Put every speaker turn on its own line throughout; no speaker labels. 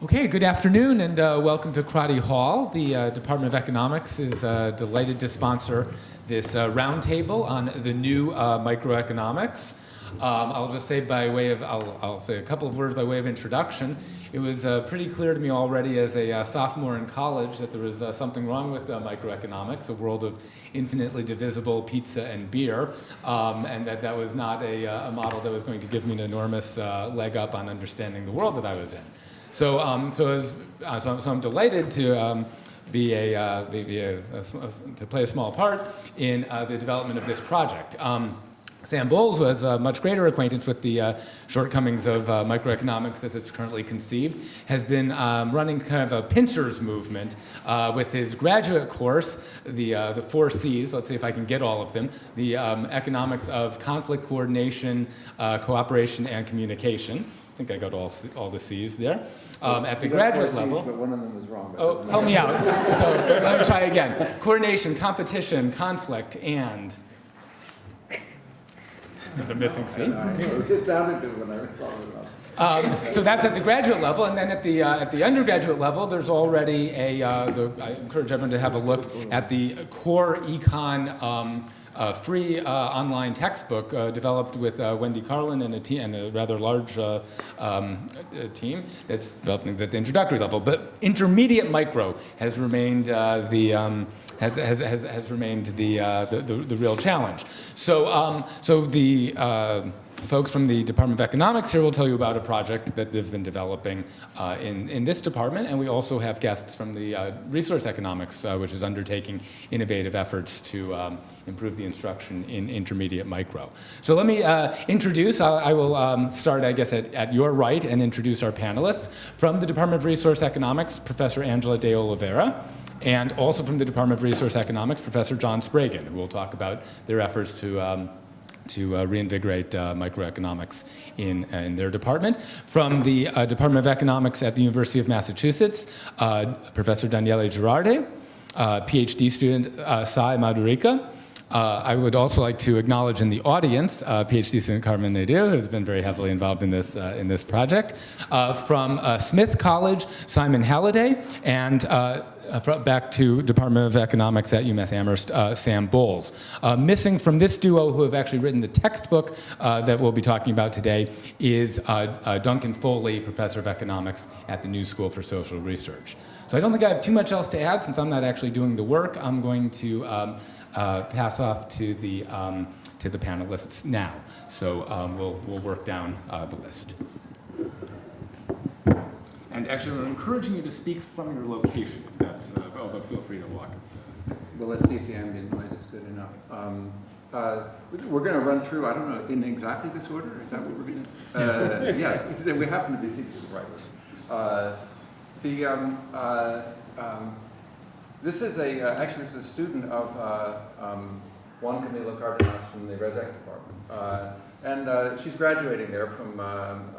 Okay, good afternoon and uh, welcome to Crotty Hall. The uh, Department of Economics is uh, delighted to sponsor this uh, roundtable on the new uh, microeconomics. Um, I'll just say by way of, I'll, I'll, say a couple of words by way of introduction. It was uh, pretty clear to me already as a sophomore in college that there was something wrong with microeconomics, a world of infinitely divisible pizza and beer, um, and that that was not a, a, model that was going to give me an enormous leg up on understanding the world that I was in. So, um, so, was, uh, so, so, I'm delighted to um, be a, uh, be, be a, a, to play a small part in uh, the development of this project. Um, Sam Bowles has a much greater acquaintance with the uh, shortcomings of uh, microeconomics as it's currently conceived, has been um, running kind of a pinchers movement uh, with his graduate course, the, uh, the four C's, let's see if I can get all of them, the um, economics of conflict coordination, uh, cooperation, and communication think I got all, all the C's there. Um, at the graduate
C's,
level.
but one of them was wrong.
Oh, help me out. so let me try again. Coordination, competition, conflict, and the missing C.
It sounded good when I thought it
um, so that's at the graduate level, and then at the uh, at the undergraduate level, there's already a. Uh, the, I encourage everyone to have a look at the core econ um, a free uh, online textbook uh, developed with uh, Wendy Carlin and a, and a rather large um, team that's developing at the introductory level. But intermediate micro has remained the um, has, has, has, has, remained the, the, the, the, real challenge. So, um, so the folks from the Department of Economics here will tell you about a project that they've been developing uh, in, in this department, and we also have guests from the uh, Resource Economics, uh, which is undertaking innovative efforts to um, improve the instruction in intermediate micro. So let me uh, introduce, I will um, start, I guess, at, at your right and introduce our panelists. From the Department of Resource Economics, Professor Angela de Oliveira, and also from the Department of Resource Economics, Professor John Spraggon, who will talk about their efforts to um, to uh, reinvigorate uh, microeconomics in, uh, in their department. From the uh, Department of Economics at the University of Massachusetts, uh, Professor Daniele Girardi, PhD student Sai Madhurika, uh, I would also like to acknowledge in the audience uh, PhD student Carmen Nadir, who's been very heavily involved in this, uh, in this project. from Smith College, Simon Halliday, and uh, back to Department of Economics at UMass Amherst, uh, Sam Bowles. Uh, missing from this duo, who have actually written the textbook uh, that we'll be talking about today, is uh, uh, Duncan Foley, Professor of Economics at the New School for Social Research. So I don't think I have too much else to add since I'm not actually doing the work. I'm going to um, pass off to the, um, to the panelists now. So um, we'll, we'll work down the list. And actually, I'm encouraging you to speak from your location, if that's, uh, although feel free to walk.
Well, let's see if the ambient noise is good enough. Um, uh, we're going to run through, I don't know, in exactly this order? Is that what we're going to uh, Yes, we happen to be thinking the right way. Uh, the, um, uh, um, this is a, uh, actually, this is a student of uh, um, Juan Camilo Cardenas from the Res Ec department. and she's graduating there from um,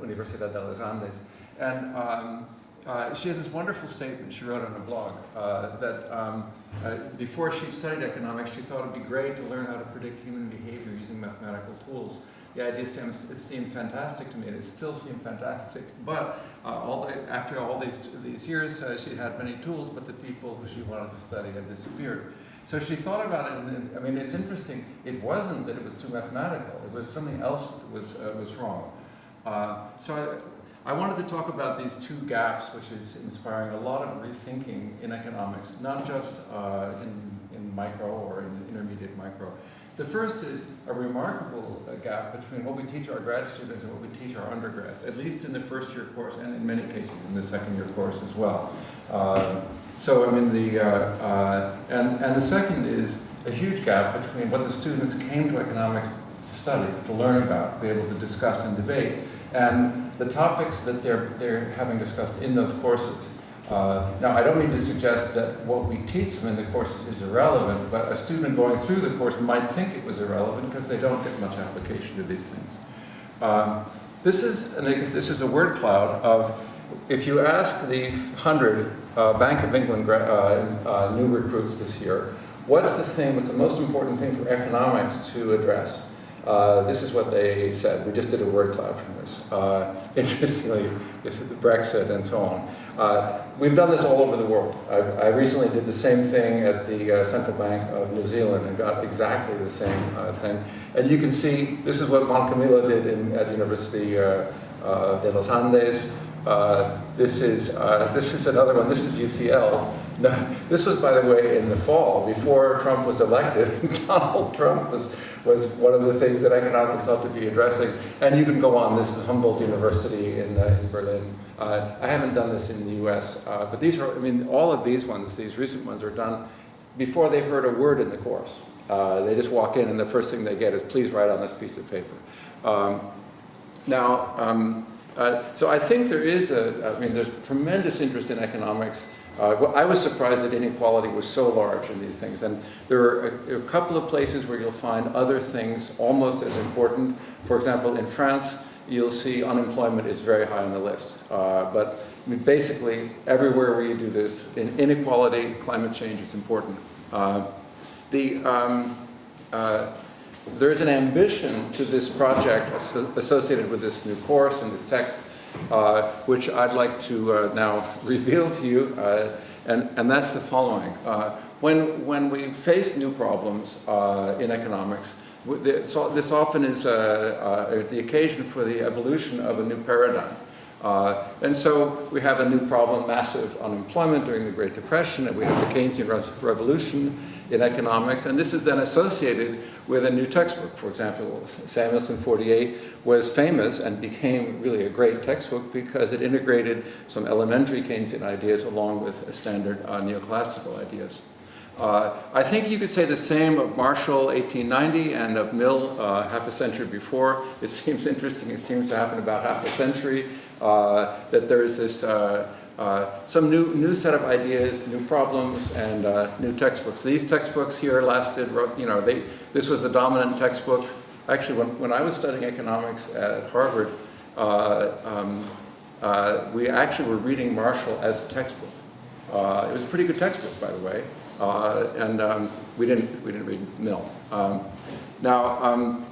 Universidad de los Andes. And um, uh, she has this wonderful statement she wrote on a blog uh, that um, uh, before she studied economics, she thought it would be great to learn how to predict human behavior using mathematical tools. The idea seems, it seemed fantastic to me, and it still seemed fantastic. But uh, all the, after all these, these years, uh, she had many tools, but the people who she wanted to study had disappeared. So she thought about it, and I mean, it's interesting. It wasn't that it was too mathematical. It was something else that was, uh, was wrong. so I, I wanted to talk about these two gaps, which is inspiring a lot of rethinking in economics, not just uh, in, in micro or in intermediate micro. The first is a remarkable uh, gap between what we teach our grad students and what we teach our undergrads, at least in the first year course and in many cases in the second year course as well. Uh, so I mean the, uh, uh, and, and the second is a huge gap between what the students came to economics to study, to learn about, be able to discuss and debate, and the topics that they're, they're having discussed in those courses. Uh, now, I don't mean to suggest that what we teach them in the courses is irrelevant, but a student going through the course might think it was irrelevant because they don't get much application to these things. Um, this, is an, this is a word cloud of, if you ask the 100 uh, Bank of England uh, uh, new recruits this year, what's the thing, what's the most important thing for economics to address? Uh, this is what they said. We just did a word cloud from this. Uh, interestingly, this is Brexit and so on. Uh, we've done this all over the world. I, I recently did the same thing at the uh, Central Bank of New Zealand and got exactly the same uh, thing. And you can see this is what Juan Camilo did in, at the University de los Andes. This is this is another one. This is UCL. No, this was, by the way, in the fall before Trump was elected. Donald Trump was was one of the things that economics ought to be addressing. And you can go on. This is Humboldt University in, uh, in Berlin. Uh, I haven't done this in the U.S., uh, but these are. I mean, all of these ones, these recent ones, are done before they've heard a word in the course. Uh, they just walk in, and the first thing they get is, "Please write on this piece of paper." Um, now. Um, uh, so I think there is a, I mean, there's tremendous interest in economics. Uh, I was surprised that inequality was so large in these things. And there are a, a, couple of places where you'll find other things almost as important. For example, in France, you'll see unemployment is very high on the list. Uh, but basically, everywhere where you do this, in inequality, climate change is important. Uh, the, um, uh, there is an ambition to this project associated with this new course and this text, uh, which I'd like to uh, now reveal to you, uh, and, and that's the following. Uh, when, when we face new problems uh, in economics, this often is uh, the occasion for the evolution of a new paradigm. And so we have a new problem, massive unemployment during the Great Depression, and we have the Keynesian revolution in economics, and this is then associated with a new textbook. For example, Samuelson 48 was famous and became really a great textbook because it integrated some elementary Keynesian ideas along with standard uh, neoclassical ideas. Uh, I think you could say the same of Marshall 1890 and of Mill uh, half a century before. It seems interesting, it seems to happen about half a century uh, that there is this uh, some new, new set of ideas, new problems, and uh, new textbooks. These textbooks here lasted, you know, they, this was the dominant textbook. Actually, when, when I was studying economics at Harvard, uh, um, uh, we actually were reading Marshall as a textbook. it was a pretty good textbook, by the way, and um, we, didn't, we didn't read Mill. Um, now, um,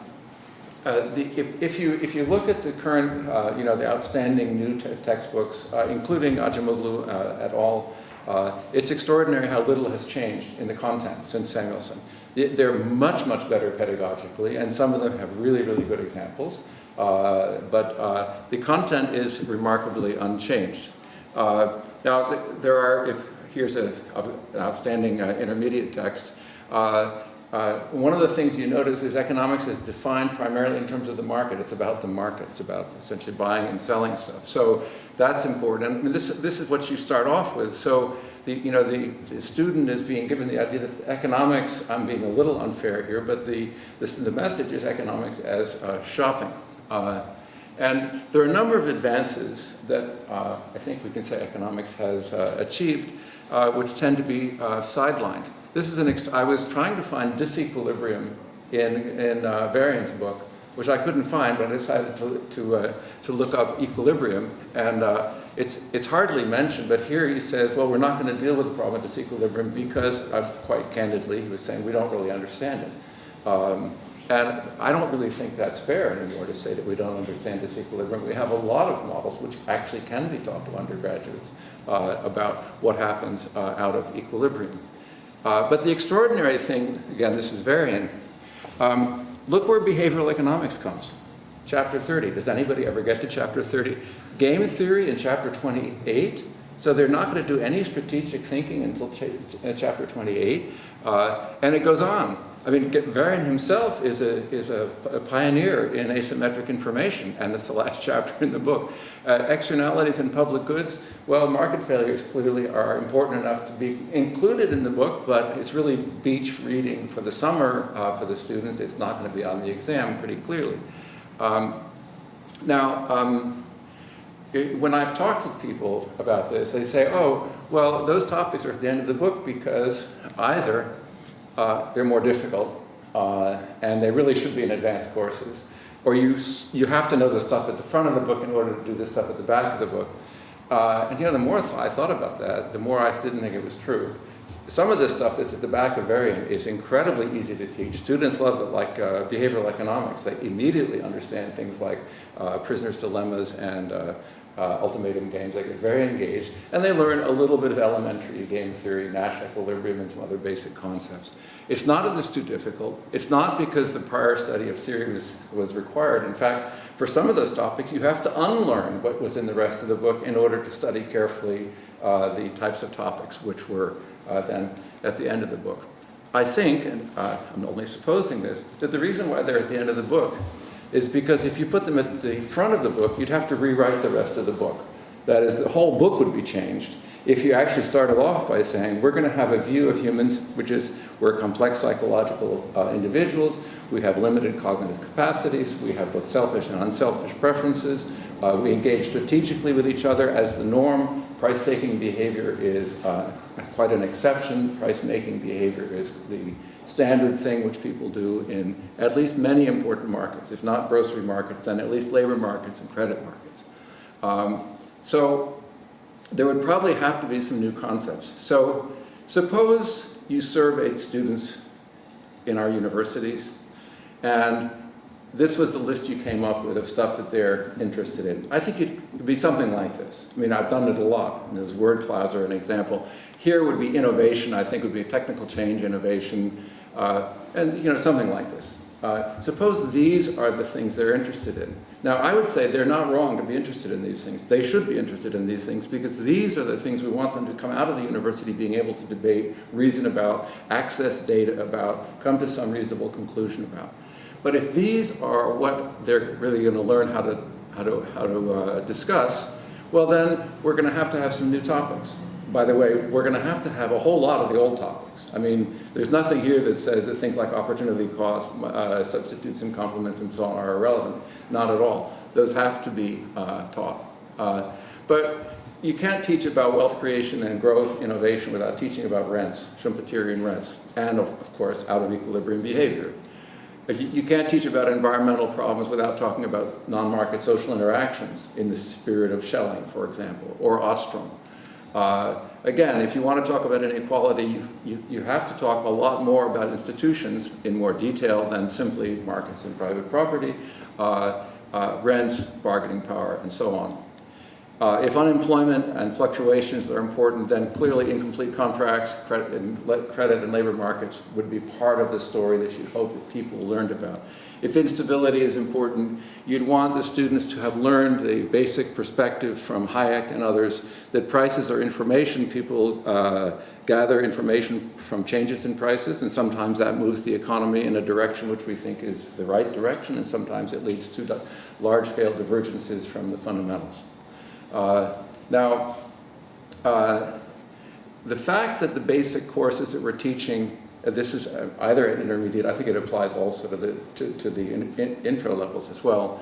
uh, the, if, if, you, if you look at the current, uh, you know, the outstanding new te textbooks, uh, including Acemoglu uh, et al., uh, it's extraordinary how little has changed in the content since Samuelson. They're much, much better pedagogically, and some of them have really, really good examples. but the content is remarkably unchanged. now, there are, if, here's a, an outstanding intermediate text. Uh, one of the things you notice is economics is defined primarily in terms of the market. It's about the market. It's about essentially buying and selling stuff. So that's important. Mean, this, this is what you start off with. So the, you know, the, the student is being given the idea that economics, I'm being a little unfair here, but the, this, the message is economics as uh, shopping. Uh, and there are a number of advances that uh, I think we can say economics has uh, achieved, uh, which tend to be sidelined. This is an, I was trying to find disequilibrium in, in uh, Varian's book, which I couldn't find, but I decided to, to, uh, to look up equilibrium. And uh, it's, it's hardly mentioned, but here he says, well, we're not going to deal with the problem of disequilibrium because, uh, quite candidly, he was saying we don't really understand it. Um, and I don't really think that's fair anymore to say that we don't understand disequilibrium. We have a lot of models which actually can be taught to undergraduates uh, about what happens uh, out of equilibrium. Uh, but the extraordinary thing, again, this is Varian, um, look where behavioral economics comes. Chapter 30. Does anybody ever get to chapter 30? Game theory in chapter 28. So they're not going to do any strategic thinking until ch uh, chapter 28. Uh, and it goes on. I mean, Varian himself is, a, is a, a, pioneer in asymmetric information, and that's the last chapter in the book. Uh, externalities and public goods, well, market failures clearly are important enough to be included in the book, but it's really beach reading for the summer uh, for the students. It's not going to be on the exam pretty clearly. Um, now, um, it, when I've talked with people about this, they say, oh, well, those topics are at the end of the book because either uh, they're more difficult, uh, and they really should be in advanced courses. Or you, you have to know the stuff at the front of the book in order to do the stuff at the back of the book. Uh, and you know, the more I thought about that, the more I didn't think it was true. some of this stuff that's at the back of Varian is incredibly easy to teach. Students love it, like uh, behavioral economics. They immediately understand things like uh, prisoner's dilemmas and uh, ultimatum games. They get very engaged, and they learn a little bit of elementary game theory, Nash equilibrium, and some other basic concepts. It's not that it's too difficult. It's not because the prior study of theory was, was required. In fact, for some of those topics, you have to unlearn what was in the rest of the book in order to study carefully uh, the types of topics which were uh, then at the end of the book. I think, and uh, I'm only supposing this, that the reason why they're at the end of the book is because if you put them at the front of the book, you'd have to rewrite the rest of the book. That is, the whole book would be changed if you actually started off by saying, we're going to have a view of humans, which is we're complex psychological uh, individuals, we have limited cognitive capacities, we have both selfish and unselfish preferences, uh, we engage strategically with each other as the norm, price-taking behavior is uh, quite an exception, price-making behavior is the standard thing which people do in at least many important markets, if not grocery markets, then at least labor markets and credit markets. Um, so there would probably have to be some new concepts. So suppose you surveyed students in our universities, and this was the list you came up with of stuff that they're interested in. I think it would be something like this. I mean, I've done it a lot. And those word clouds are an example. Here would be innovation, I think would be technical change, innovation, uh, and you know, something like this. Uh, suppose these are the things they're interested in. Now, I would say they're not wrong to be interested in these things. They should be interested in these things because these are the things we want them to come out of the university being able to debate, reason about, access data about, come to some reasonable conclusion about. But if these are what they're really going to learn how to, how to, how to uh, discuss, well then we're going to have to have some new topics. By the way, we're going to have to have a whole lot of the old topics. I mean, there's nothing here that says that things like opportunity cost, uh, substitutes and complements and so on are irrelevant. Not at all. Those have to be uh, taught. Uh, but you can't teach about wealth creation and growth innovation without teaching about rents, Schumpeterian rents, and of, of course, out of equilibrium behavior. You, you can't teach about environmental problems without talking about non-market social interactions in the spirit of Schelling, for example, or Ostrom. Uh, again, if you want to talk about inequality, you, you, you, have to talk a lot more about institutions in more detail than simply markets and private property, uh, uh, rents, bargaining power, and so on. Uh, if unemployment and fluctuations are important, then clearly incomplete contracts, credit and, credit and labor markets would be part of the story that you'd hope that people learned about. If instability is important, you'd want the students to have learned the basic perspective from Hayek and others that prices are information. People uh, gather information from changes in prices, and sometimes that moves the economy in a direction which we think is the right direction, and sometimes it leads to large-scale divergences from the fundamentals. Uh, now, uh, the fact that the basic courses that we're teaching uh, this is either an intermediate, I think it applies also to the, to, to the in, in, intro levels as well.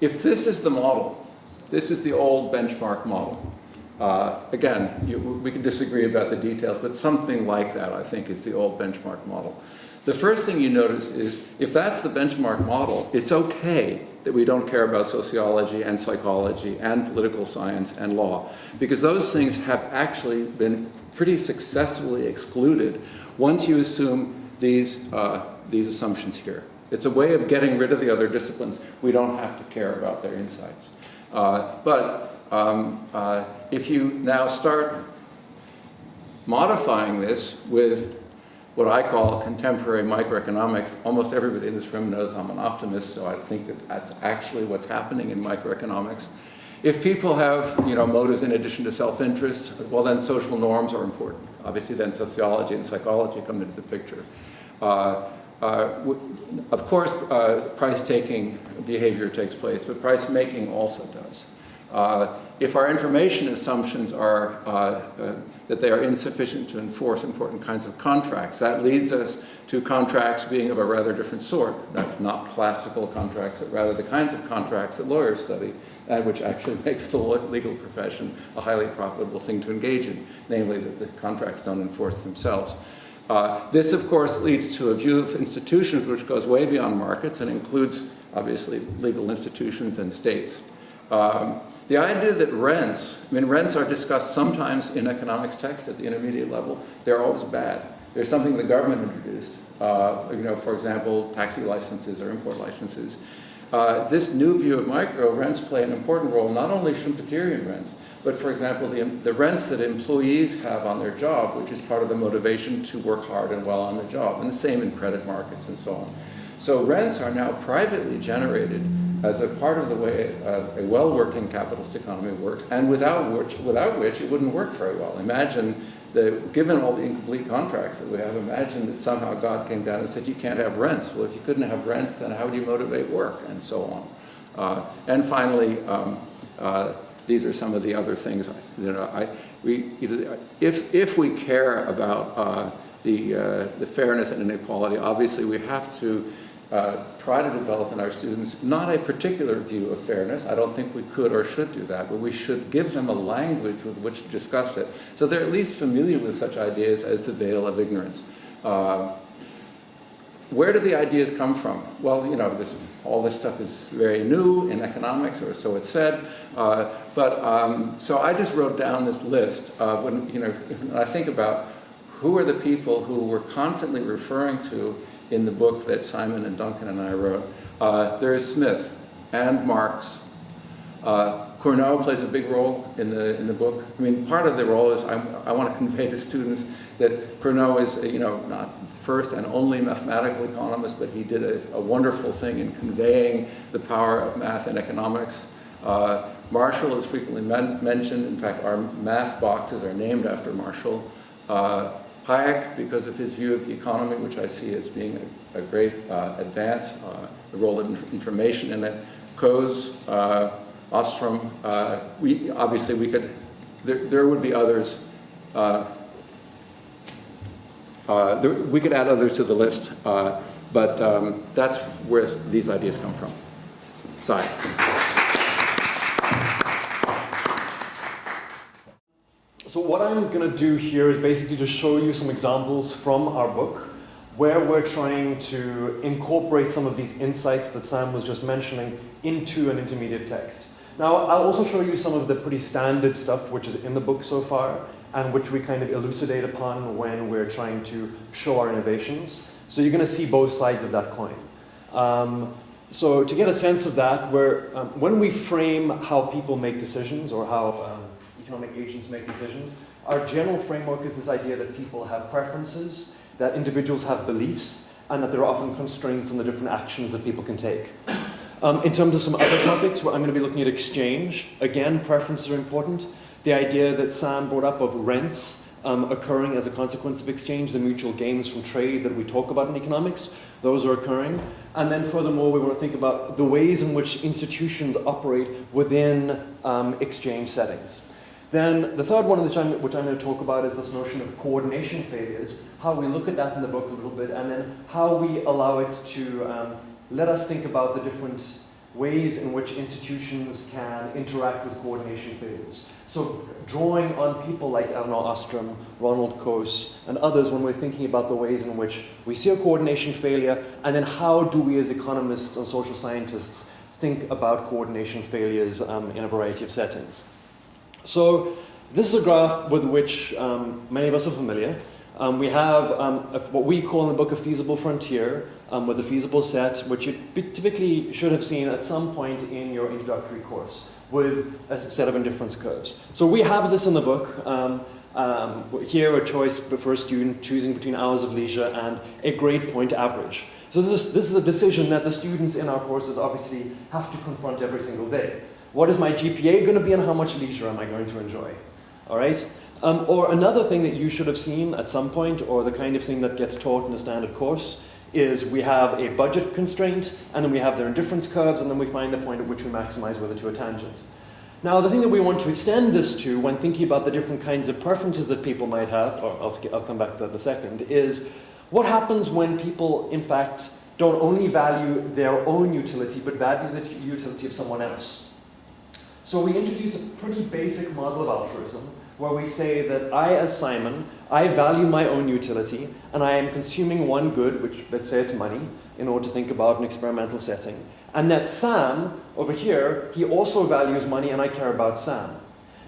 If this is the model, this is the old benchmark model. Uh, again, you, we can disagree about the details, but something like that I think is the old benchmark model. The first thing you notice is if that's the benchmark model, it's okay that we don't care about sociology and psychology and political science and law because those things have actually been pretty successfully excluded once you assume these, uh, these assumptions here. It's a way of getting rid of the other disciplines. We don't have to care about their insights. Uh, but um, uh, if you now start modifying this with what I call contemporary microeconomics, almost everybody in this room knows I'm an optimist, so I think that that's actually what's happening in microeconomics. If people have, you know, motives in addition to self-interest, well then social norms are important. Obviously then sociology and psychology come into the picture. Uh, uh, of course, uh, price-taking behavior takes place, but price-making also does. If our information assumptions are uh, uh, that they are insufficient to enforce important kinds of contracts, that leads us to contracts being of a rather different sort, not, not classical contracts, but rather the kinds of contracts that lawyers study, and which actually makes the legal profession a highly profitable thing to engage in, namely that the contracts don't enforce themselves. Uh, this, of course, leads to a view of institutions which goes way beyond markets and includes, obviously, legal institutions and states. Um, the idea that rents, I mean, rents are discussed sometimes in economics texts at the intermediate level. They're always bad. There's something the government introduced, uh, you know, for example, taxi licenses or import licenses. Uh, this new view of micro rents play an important role, not only Schumpeterian rents, but for example, the, the rents that employees have on their job, which is part of the motivation to work hard and well on the job, and the same in credit markets and so on. So rents are now privately generated as a part of the way uh, a well-working capitalist economy works, and without which, without which it wouldn't work very well. Imagine that given all the incomplete contracts that we have, imagine that somehow God came down and said, you can't have rents. Well, if you couldn't have rents, then how would you motivate work, and so on. Uh, and finally, um, uh, these are some of the other things, you know, I, we, if, if we care about uh, the, uh, the fairness and inequality, obviously we have to uh, try to develop in our students not a particular view of fairness. I don't think we could or should do that, but we should give them a language with which to discuss it. So they're at least familiar with such ideas as the veil of ignorance. Uh, where do the ideas come from? Well, you know, this, all this stuff is very new in economics, or so it's said. Uh, but um, so I just wrote down this list of when, you know, I think about who are the people who we're constantly referring to in the book that Simon and Duncan and I wrote. Uh, there is Smith and Marx. Uh, plays a big role in the, in the book. I mean, part of the role is I, I want to convey to students that Cournot is, you know, not first and only mathematical economist, but he did a, a wonderful thing in conveying the power of math and economics. Uh, Marshall is frequently men mentioned. In fact, our math boxes are named after Marshall. Uh, Hayek, because of his view of the economy, which I see as being a, a great uh, advance, uh, the role of information in it. Coase, uh, Ostrom, uh, we, obviously we could, there, there would be others. Uh, uh, there, we could add others to the list, but um, that's where these ideas come from. Sorry.
So what I'm going to do here is basically to show you some examples from our book where we're trying to incorporate some of these insights that Sam was just mentioning into an intermediate text. Now, I'll also show you some of the pretty standard stuff which is in the book so far and which we kind of elucidate upon when we're trying to show our innovations. So you're going to see both sides of that coin. Um, so to get a sense of that, where um, when we frame how people make decisions or how um, economic agents make decisions. Our general framework is this idea that people have preferences, that individuals have beliefs, and that there are often constraints on the different actions that people can take. Um, in terms of some other topics, I'm going to be looking at exchange. Again, preferences are important. The idea that Sam brought up of rents um, occurring as a consequence of exchange, the mutual gains from trade that we talk about in economics, those are occurring. And then furthermore, we want to think about the ways in which institutions operate within um, exchange settings. Then the third one which I'm, which I'm going to talk about is this notion of coordination failures, how we look at that in the book a little bit, and then how we allow it to um, let us think about the different ways in which institutions can interact with coordination failures. So drawing on people like Elinor Ostrom, Ronald Coase, and others when we're thinking about the ways in which we see a coordination failure, and then how do we as economists and social scientists think about coordination failures um, in a variety of settings. So this is a graph with which um, many of us are familiar. Um, we have um, a, what we call in the book a feasible frontier um, with a feasible set, which you typically should have seen at some point in your introductory course with a set of indifference curves. So we have this in the book. Um, um, here a choice for a student choosing between hours of leisure and a grade point average. So this is, this is a decision that the students in our courses obviously have to confront every single day. What is my GPA going to be and how much leisure am I going to enjoy? All right? Um, or another thing that you should have seen at some point, or the kind of thing that gets taught in a standard course, is we have a budget constraint, and then we have their indifference curves, and then we find the point at which we maximize whether to a tangent. Now, the thing that we want to extend this to when thinking about the different kinds of preferences that people might have, or I'll, I'll come back to that in a second, is what happens when people, in fact, don't only value their own utility, but value the utility of someone else. So we introduce a pretty basic model of altruism where we say that I, as Simon, I value my own utility and I am consuming one good, which let's say it's money, in order to think about an experimental setting. And that Sam, over here, he also values money and I care about Sam.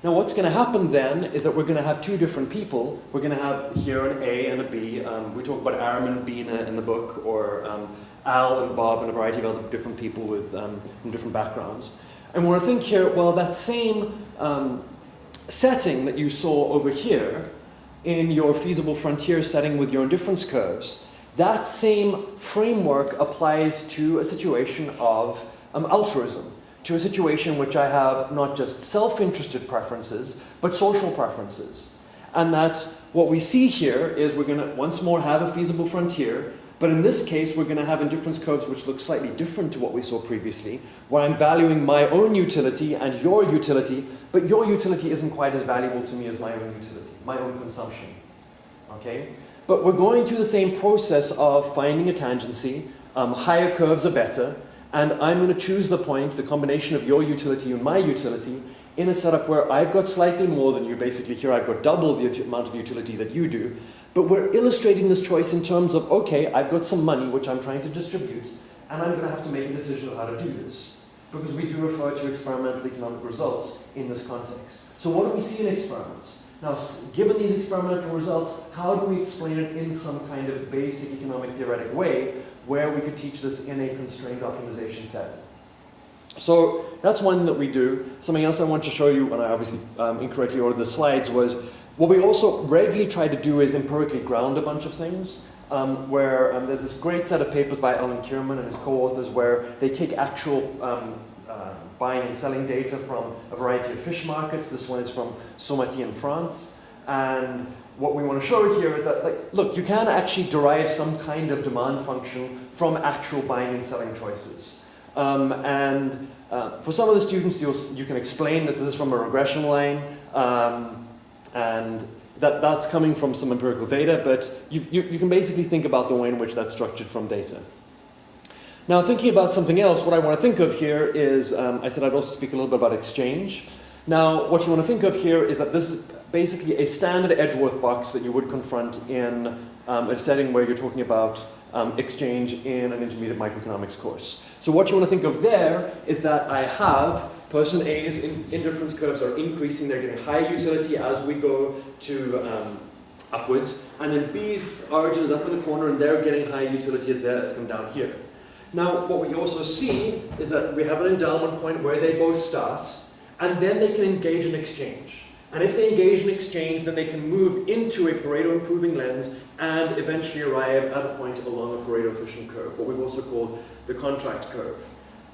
Now what's going to happen then is that we're going to have two different people. We're going to have here an A and a B. Um, we talk about Aram and Bina in the book, or um, Al and Bob and a variety of other different people with, um, from different backgrounds. And when I think here, well, that same um, setting that you saw over here in your feasible frontier setting with your indifference curves, that same framework applies to a situation of um, altruism, to a situation in which I have not just self-interested preferences, but social preferences. And that what we see here is we're going to once more have a feasible frontier but in this case, we're going to have indifference curves which look slightly different to what we saw previously, where I'm valuing my own utility and your utility, but your utility isn't quite as valuable to me as my own utility, my own consumption. Okay? But we're going through the same process of finding a tangency, um, higher curves are better, and I'm going to choose the point, the combination of your utility and my utility, in a setup where I've got slightly more than you. Basically here I've got double the amount of utility that you do, but we're illustrating this choice in terms of, okay, I've got some money which I'm trying to distribute, and I'm going to have to make a decision of how to do this. Because we do refer to experimental economic results in this context. So what do we see in experiments? Now, given these experimental results, how do we explain it in some kind of basic economic theoretic way where we could teach this in a constrained optimization setting? So that's one that we do. Something else I want to show you, and I obviously um, incorrectly ordered the slides, was what we also regularly try to do is empirically ground a bunch of things. Um, where um, there's this great set of papers by Alan Kirman and his co-authors where they take actual um, uh, buying and selling data from a variety of fish markets. This one is from Saumaty in France. And what we want to show here is that, like, look, you can actually derive some kind of demand function from actual buying and selling choices. Um, and uh, for some of the students, you can explain that this is from a regression line. And that, that's coming from some empirical data, but you, you, you can basically think about the way in which that's structured from data. Now, thinking about something else, what I want to think of here is, um, I said I'd also speak a little bit about exchange. Now, what you want to think of here is that this is basically a standard Edgeworth box that you would confront in um, a setting where you're talking about um, exchange in an intermediate microeconomics course. So what you want to think of there is that I have Person A's in, indifference curves are increasing, they're getting higher utility as we go to um, upwards, and then B's origin is up in the corner and they're getting higher utility as theirs come down here. Now, what we also see is that we have an endowment point where they both start, and then they can engage in exchange. And if they engage in exchange, then they can move into a Pareto improving lens and eventually arrive at a point along a Pareto efficient curve, what we've also called the contract curve.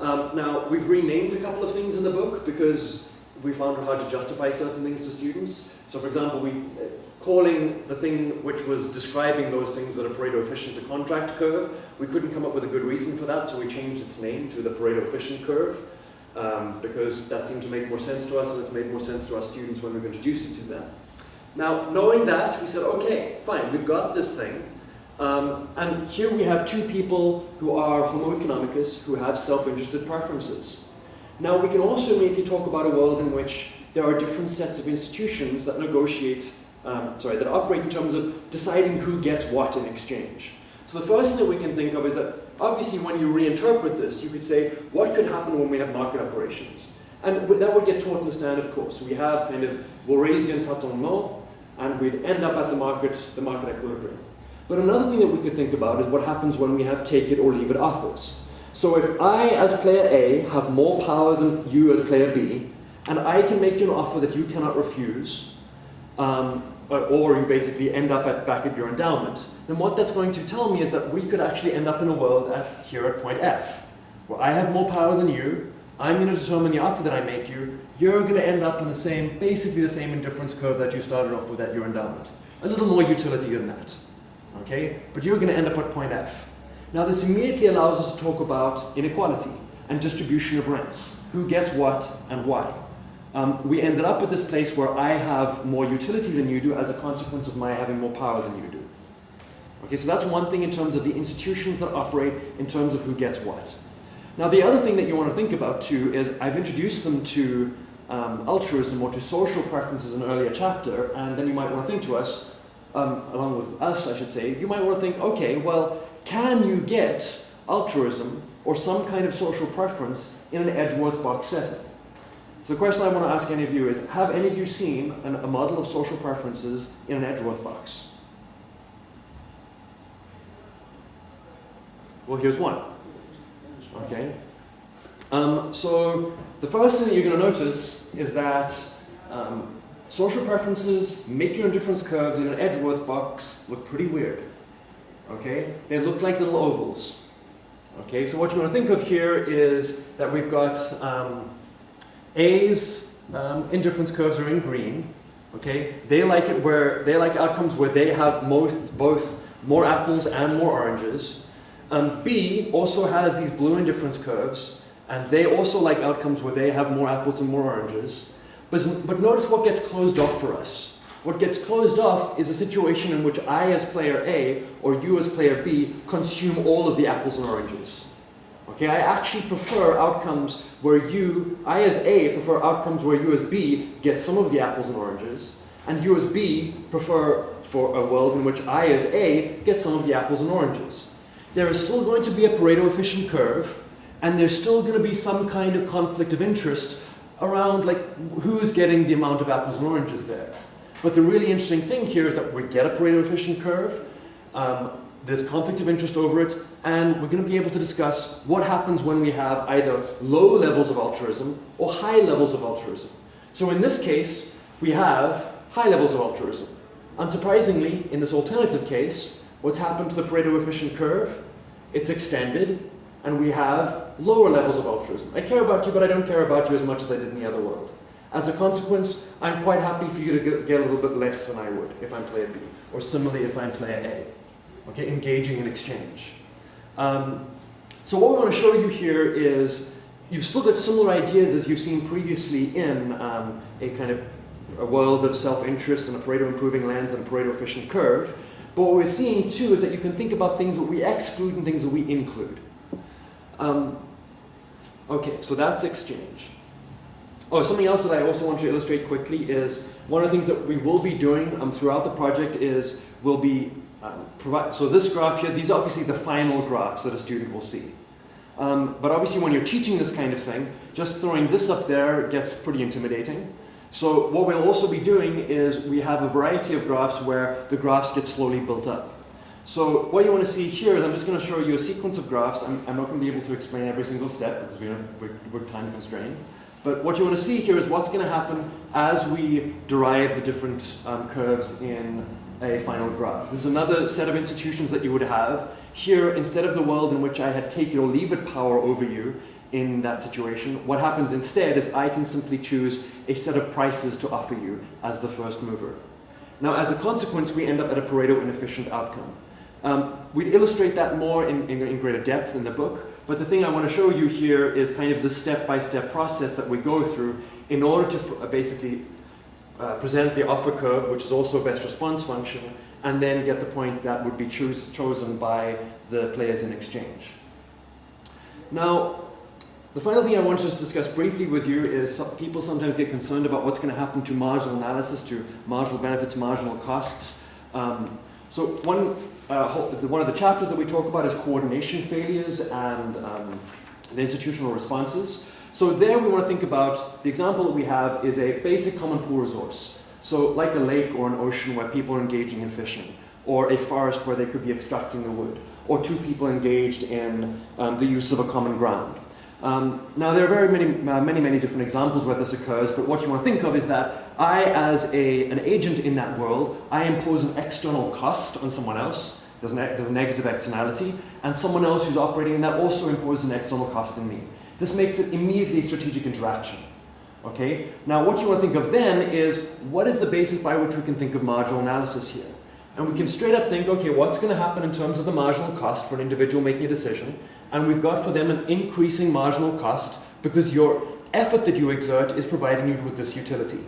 Um, now, we've renamed a couple of things in the book because we found it hard to justify certain things to students. So for example, we uh, calling the thing which was describing those things that are Pareto efficient the contract curve, we couldn't come up with a good reason for that, so we changed its name to the Pareto efficient curve um, because that seemed to make more sense to us and it's made more sense to our students when we've introduced it to them. Now, knowing that, we said, okay, fine, we've got this thing. Um, and here we have two people who are homo economicus, who have self-interested preferences. Now we can also immediately talk about a world in which there are different sets of institutions that negotiate, um, sorry, that operate in terms of deciding who gets what in exchange. So the first thing that we can think of is that obviously when you reinterpret this, you could say, what could happen when we have market operations? And that would get taught in the standard course. We have kind of Walrasian tâtonnement, and we'd end up at the market, the market equilibrium. But another thing that we could think about is what happens when we have take it or leave it offers. So if I, as player A, have more power than you as player B, and I can make you an offer that you cannot refuse, um, or you basically end up at, back at your endowment, then what that's going to tell me is that we could actually end up in a world at, here at point F, where I have more power than you, I'm going to determine the offer that I make you, you're going to end up in the same, basically the same indifference curve that you started off with at your endowment. A little more utility than that okay? But you're going to end up at point F. Now this immediately allows us to talk about inequality and distribution of rents. Who gets what and why? Um, we ended up at this place where I have more utility than you do as a consequence of my having more power than you do. Okay, so that's one thing in terms of the institutions that operate in terms of who gets what. Now the other thing that you want to think about too is I've introduced them to um, altruism or to social preferences in an earlier chapter, and then you might want to think to us, um, along with us, I should say, you might want to think, okay, well, can you get altruism or some kind of social preference in an Edgeworth box setting? So the question I want to ask any of you is, have any of you seen an, a model of social preferences in an Edgeworth box? Well, here's one. Okay. Um, so the first thing that you're going to notice is that um, social preferences, make your indifference curves in an Edgeworth box look pretty weird. Okay? They look like little ovals. Okay, so what you want to think of here is that we've got um, A's um, indifference curves are in green. Okay, they like it where they like outcomes where they have both both more apples and more oranges. Um, B also has these blue indifference curves, and they also like outcomes where they have more apples and more oranges. But, but notice what gets closed off for us. What gets closed off is a situation in which I as player A or you as player B consume all of the apples and oranges. Okay, I actually prefer outcomes where you, I as A, prefer outcomes where you as B get some of the apples and oranges, and you as B prefer for a world in which I as A get some of the apples and oranges. There is still going to be a Pareto efficient curve, and there's still going to be some kind of conflict of interest around like who's getting the amount of apples and oranges there. But the really interesting thing here is that we get a Pareto efficient curve, um, there's conflict of interest over it, and we're going to be able to discuss what happens when we have either low levels of altruism or high levels of altruism. So in this case, we have high levels of altruism. Unsurprisingly, in this alternative case, what's happened to the Pareto efficient curve? It's extended, and we have lower levels of altruism. I care about you, but I don't care about you as much as I did in the other world. As a consequence, I'm quite happy for you to get a little bit less than I would if I'm player B, or similarly if I'm player A. Okay, engaging in exchange. Um, so what we want to show you here is you've still got similar ideas as you've seen previously in um, a kind of a world of self-interest and a Pareto improving lens and a Pareto efficient curve. But what we're seeing too is that you can think about things that we exclude and things that we include. Um, okay, so that's exchange. Oh, something else that I also want to illustrate quickly is one of the things that we will be doing um, throughout the project is we'll be um, provide, so this graph here, these are obviously the final graphs that a student will see. Um, but obviously when you're teaching this kind of thing, just throwing this up there gets pretty intimidating. So what we'll also be doing is we have a variety of graphs where the graphs get slowly built up. So what you want to see here is I'm just going to show you a sequence of graphs. I'm, I'm not going to be able to explain every single step because we we're, we're time constrained. But what you want to see here is what's going to happen as we derive the different um, curves in a final graph. This is another set of institutions that you would have. Here, instead of the world in which I had take it or leave it power over you in that situation, what happens instead is I can simply choose a set of prices to offer you as the first mover. Now, as a consequence, we end up at a Pareto inefficient outcome. Um, we'd illustrate that more in, in, in, greater depth in the book, but the thing I want to show you here is kind of the step-by-step -step process that we go through in order to basically uh, present the offer curve, which is also a best response function, and then get the point that would be chosen by the players in exchange. Now, the final thing I want to discuss briefly with you is people sometimes get concerned about what's going to happen to marginal analysis, to marginal benefits, marginal costs. Um, so one, uh, one of the chapters that we talk about is coordination failures and um, the institutional responses. So there we want to think about, the example that we have is a basic common pool resource. So like a lake or an ocean where people are engaging in fishing, or a forest where they could be extracting the wood, or two people engaged in um, the use of a common ground. Um, now there are very many, uh, many, many different examples where this occurs, but what you want to think of is that I, as a, an agent in that world, I impose an external cost on someone else, there's, there's a negative externality, and someone else who's operating in that also imposes an external cost in me. This makes it immediately strategic interaction. Okay? Now what you want to think of then is what is the basis by which we can think of marginal analysis here? And we can straight up think, okay, what's going to happen in terms of the marginal cost for an individual making a decision? And we've got for them an increasing marginal cost because your effort that you exert is providing you with this utility.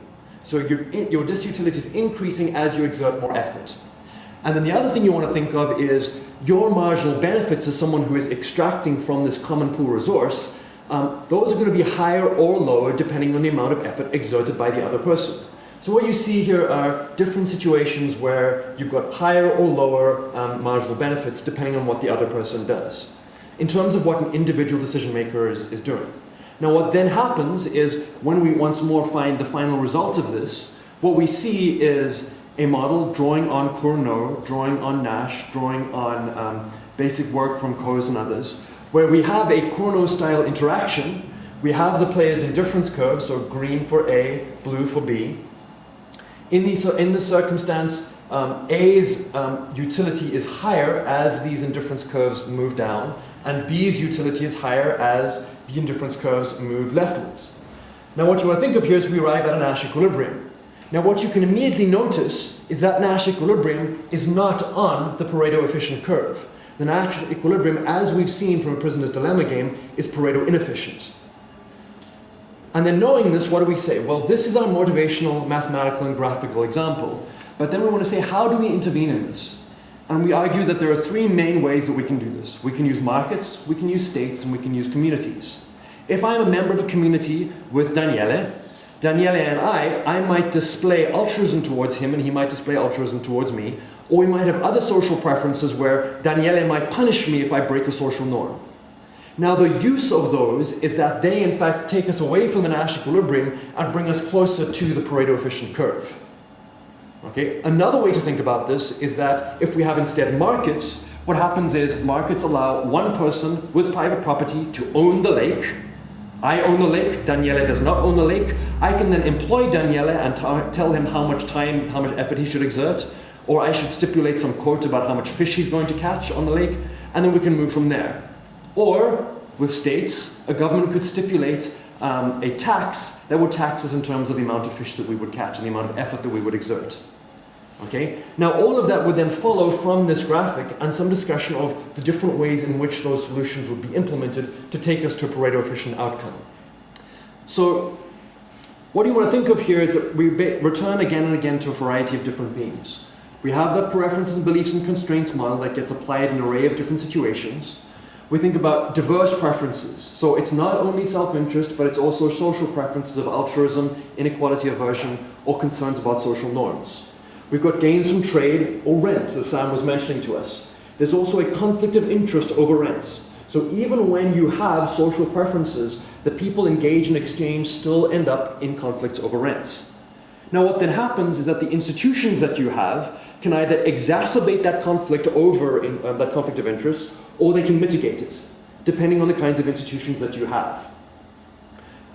So your, your disutility is increasing as you exert more effort. And then the other thing you want to think of is your marginal benefits as someone who is extracting from this common pool resource um, those are going to be higher or lower depending on the amount of effort exerted by the other person. So what you see here are different situations where you've got higher or lower um, marginal benefits depending on what the other person does, in terms of what an individual decision maker is, is doing. Now what then happens is when we once more find the final result of this, what we see is a model drawing on Cournot, drawing on Nash, drawing on um, basic work from Coase and others, where we have a Cournot-style interaction. We have the players in difference curves, so green for A, blue for B. In, the, in this circumstance, um, A's um, utility is higher as these indifference curves move down, and B's utility is higher as the indifference curves move leftwards. Now what you want to think of here is we arrive at a Nash equilibrium. Now what you can immediately notice is that Nash equilibrium is not on the Pareto efficient curve. The Nash equilibrium, as we've seen from a prisoner's dilemma game, is Pareto inefficient. And then knowing this, what do we say? Well, this is our motivational, mathematical, and graphical example. But then we want to say, how do we intervene in this? And we argue that there are three main ways that we can do this. We can use markets, we can use states, and we can use communities. If I'm a member of a community with Daniele, Daniele and I, I might display altruism towards him and he might display altruism towards me, or we might have other social preferences where Daniele might punish me if I break a social norm. Now the use of those is that they in fact take us away from the Nash equilibrium and bring us closer to the Pareto efficient curve. Okay? Another way to think about this is that if we have instead markets, what happens is markets allow one person with private property to own the lake. I own the lake, Daniele does not own the lake. I can then employ Daniele and tell him how much time, how much effort he should exert, or I should stipulate some quote about how much fish he's going to catch on the lake, and then we can move from there. Or, with states, a government could stipulate um, a tax that would tax us in terms of the amount of fish that we would catch and the amount of effort that we would exert. Okay? Now all of that would then follow from this graphic and some discussion of the different ways in which those solutions would be implemented to take us to a Pareto efficient outcome. So what do you want to think of here is that we return again and again to a variety of different themes. We have the preferences, beliefs, and constraints model that gets applied in an array of different situations. We think about diverse preferences. So it's not only self-interest, but it's also social preferences of altruism, inequality aversion, or concerns about social norms. We've got gains from trade or rents, as Sam was mentioning to us. There's also a conflict of interest over rents. So even when you have social preferences, the people engaged in exchange still end up in conflicts over rents. Now what then happens is that the institutions that you have can either exacerbate that conflict over in, uh, that conflict of interest, or they can mitigate it, depending on the kinds of institutions that you have.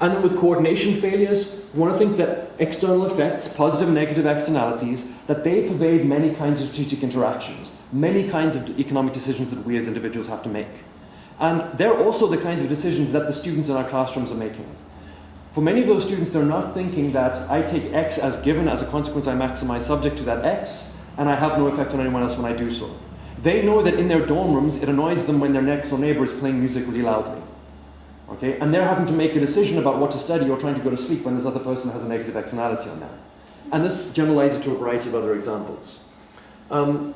And then with coordination failures, to think that external effects, positive and negative externalities, that they pervade many kinds of strategic interactions, many kinds of economic decisions that we as individuals have to make. And they're also the kinds of decisions that the students in our classrooms are making. For many of those students, they're not thinking that I take X as given, as a consequence I maximize subject to that X, and I have no effect on anyone else when I do so. They know that in their dorm rooms, it annoys them when their next door neighbor is playing music really loudly. Okay? And they're having to make a decision about what to study or trying to go to sleep when this other person has a negative externality on them. And this generalizes to a variety of other examples. Um,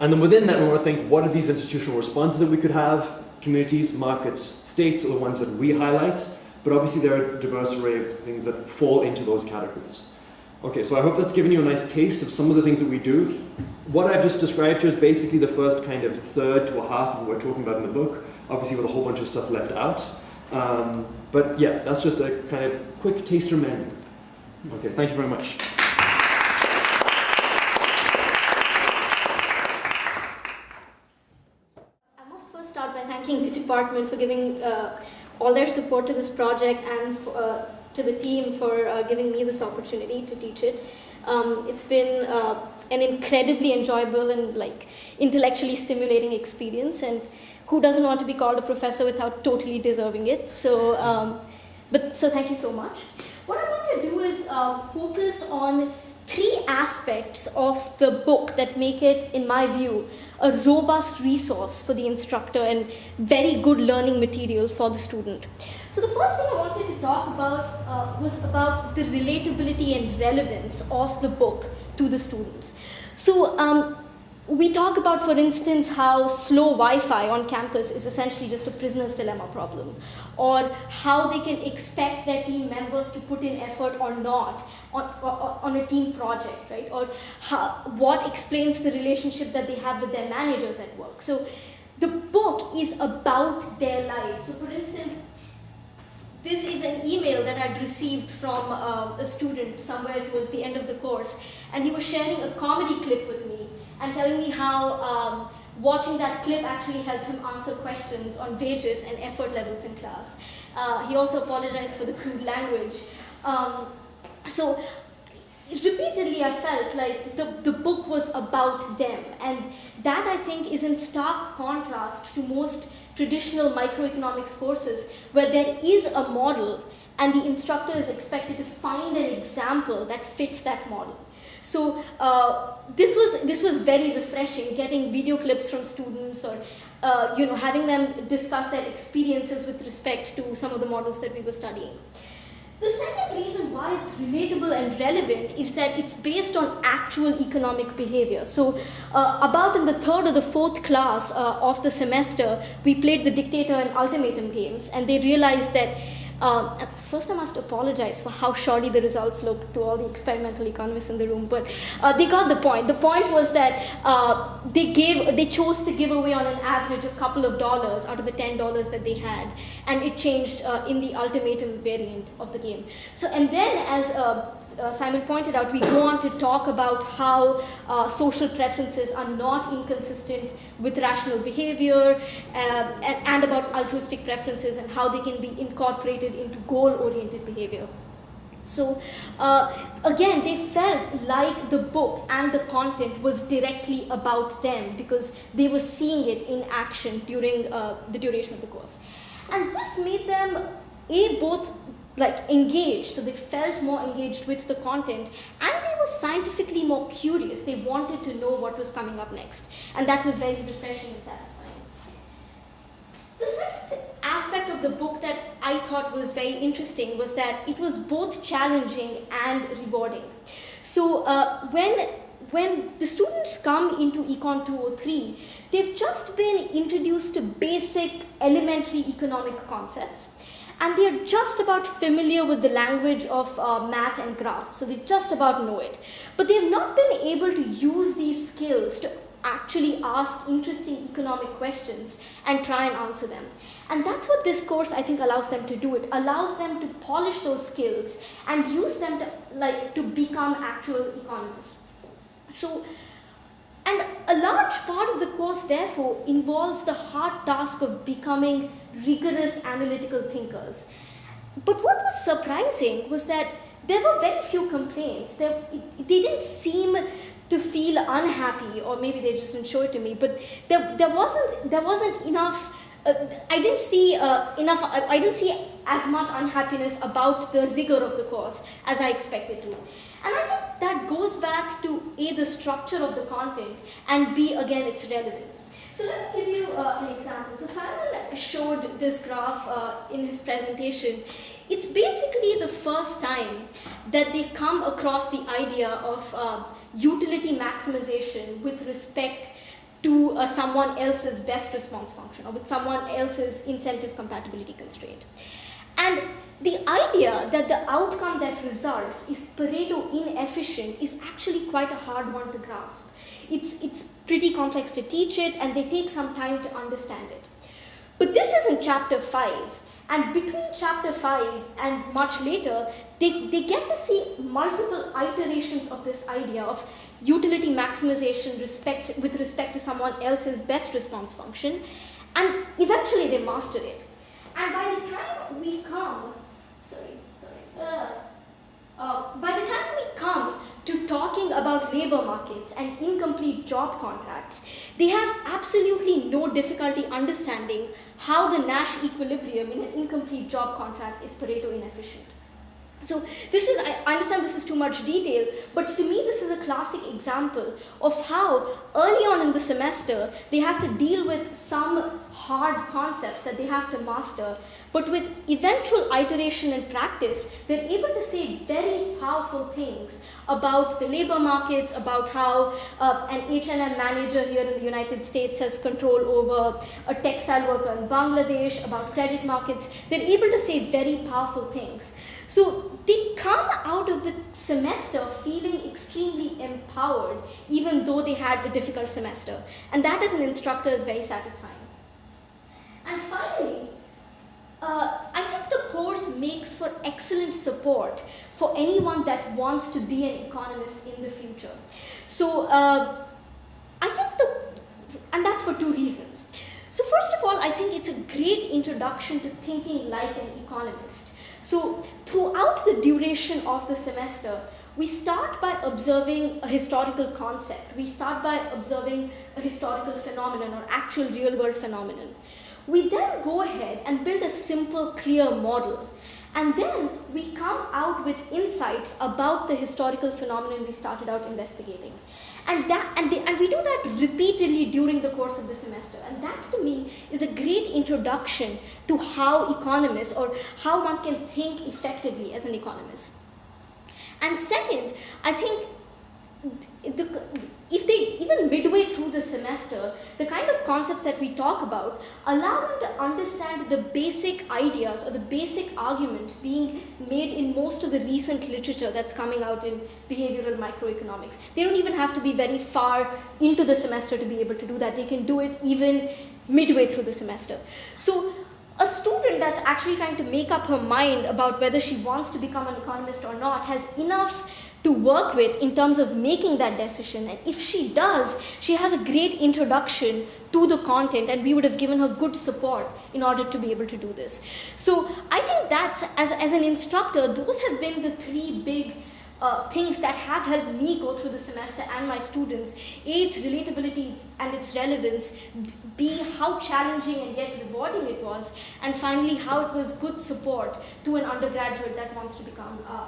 and then within that, we want to think, what are these institutional responses that we could have? Communities, markets, states are the ones that we highlight, but obviously there are a diverse array of things that fall into those categories. Okay, so I hope that's given you a nice taste of some of the things that we do. What I've just described here is basically the first kind of third to a half of what we're talking about in the book, obviously with a whole bunch of stuff left out. Um, but yeah, that's just a kind of quick taster menu. Okay, thank you very much.
I must first start by thanking the department for giving uh, all their support to this project and uh, to the team for uh, giving me this opportunity to teach it. Um, it's been uh, an incredibly enjoyable and like intellectually stimulating experience and who doesn't want to be called a professor without totally deserving it. So, um, but so thank you so much. What I want to do is uh, focus on three aspects of the book that make it, in my view, a robust resource for the instructor and very good learning material for the student. So the first thing I wanted to talk about uh, was about the relatability and relevance of the book to the students. So um, we talk about, for instance, how slow Wi-Fi on campus is essentially just a prisoner's dilemma problem, or how they can expect their team members to put in effort or not on, on a team project, right? Or how, what explains the relationship that they have with their managers at work. So the book is about their lives. So for instance, this is an email that I'd received from uh, a student somewhere towards the end of the course, and he was sharing a comedy clip with me and telling me how um, watching that clip actually helped him answer questions on wages and effort levels in class. Uh, he also apologized for the crude language. Um, so repeatedly I felt like the, the book was about them, and that I think is in stark contrast to most traditional microeconomics courses where there is a model and the instructor is expected to find an example that fits that model. So uh, this was this was very refreshing, getting video clips from students or uh, you know having them discuss their experiences with respect to some of the models that we were studying. The second reason why it's relatable and relevant is that it's based on actual economic behavior. So uh, about in the third or the fourth class uh, of the semester, we played the dictator and ultimatum games and they realized that um, first, I must apologize for how shoddy the results looked to all the experimental economists in the room, but uh, they got the point. The point was that uh, they gave, they chose to give away on an average a couple of dollars out of the ten dollars that they had, and it changed uh, in the ultimatum variant of the game. So, and then as uh, uh, Simon pointed out, we go on to talk about how uh, social preferences are not inconsistent with rational behavior uh, and, and, about altruistic preferences and how they can be incorporated into goal-oriented behavior. So uh, again, they felt like the book and the content was directly about them because they were seeing it in action during uh, the duration of the course. And this made them a both like engaged so they felt more engaged with the content and they were scientifically more curious they wanted to know what was coming up next and that was very refreshing and satisfying the second aspect of the book that i thought was very interesting was that it was both challenging and rewarding so uh, when when the students come into Econ 203, they've just been introduced to basic elementary economic concepts and they're just about familiar with the language of uh, math and graph, so they just about know it. But they've not been able to use these skills to actually ask interesting economic questions and try and answer them. And that's what this course, I think, allows them to do. It allows them to polish those skills and use them to, like, to become actual economists. So and a large part of the course, therefore, involves the hard task of becoming rigorous analytical thinkers. But what was surprising was that there were very few complaints. There, it, they didn't seem to feel unhappy, or maybe they just didn't show it to me, but there, there, wasn't, there wasn't enough uh, I didn't see uh, enough, I didn't see as much unhappiness about the rigor of the course as I expected to. And I think that goes back to A, the structure of the content, and B, again, its relevance. So let me give you uh, an example. So Simon showed this graph uh, in his presentation. It's basically the first time that they come across the idea of uh, utility maximization with respect to uh, someone else's best response function or with someone else's incentive compatibility constraint. And the idea that the outcome that results is Pareto inefficient is actually quite a hard one to grasp. It's, it's pretty complex to teach it and they take some time to understand it. But this is in chapter 5 and between chapter 5 and much later, they, they get to see multiple iterations of this idea of utility maximization respect, with respect to someone else's best response function and eventually they master it. And by the time we come, sorry, sorry, uh, uh, by the time we come to talking about labor markets and incomplete job contracts, they have absolutely no difficulty understanding how the Nash equilibrium in an incomplete job contract is Pareto inefficient. So this is, I understand this is too much detail, but to me this is a classic example of how early on in the semester they have to deal with some hard concepts that they have to master, but with eventual iteration and practice, they're able to say very powerful things about the labor markets, about how uh, an H&M manager here in the United States has control over a textile worker in Bangladesh, about credit markets. They're able to say very powerful things. So they come out of the semester feeling extremely empowered, even though they had a difficult semester. And that as an instructor is very satisfying. And finally, uh, I think the course makes for excellent support for anyone that wants to be an economist in the future. So uh, I think the, and that's for two reasons. So first of all, I think it's a great introduction to thinking like an economist. So throughout the duration of the semester, we start by observing a historical concept. We start by observing a historical phenomenon or actual real world phenomenon. We then go ahead and build a simple, clear model. And then we come out with insights about the historical phenomenon we started out investigating. And, that, and, they, and we do that repeatedly during the course of the semester. And that to me is a great introduction to how economists or how one can think effectively as an economist. And second, I think the, if they, even midway through the semester, the kind of concepts that we talk about allow them to understand the basic ideas or the basic arguments being made in most of the recent literature that's coming out in behavioral microeconomics. They don't even have to be very far into the semester to be able to do that. They can do it even midway through the semester. So a student that's actually trying to make up her mind about whether she wants to become an economist or not has enough to work with in terms of making that decision. And if she does, she has a great introduction to the content and we would have given her good support in order to be able to do this. So I think that's, as, as an instructor, those have been the three big uh, things that have helped me go through the semester and my students. A, its relatability and its relevance. B, how challenging and yet rewarding it was. And finally, how it was good support to an undergraduate that wants to become uh,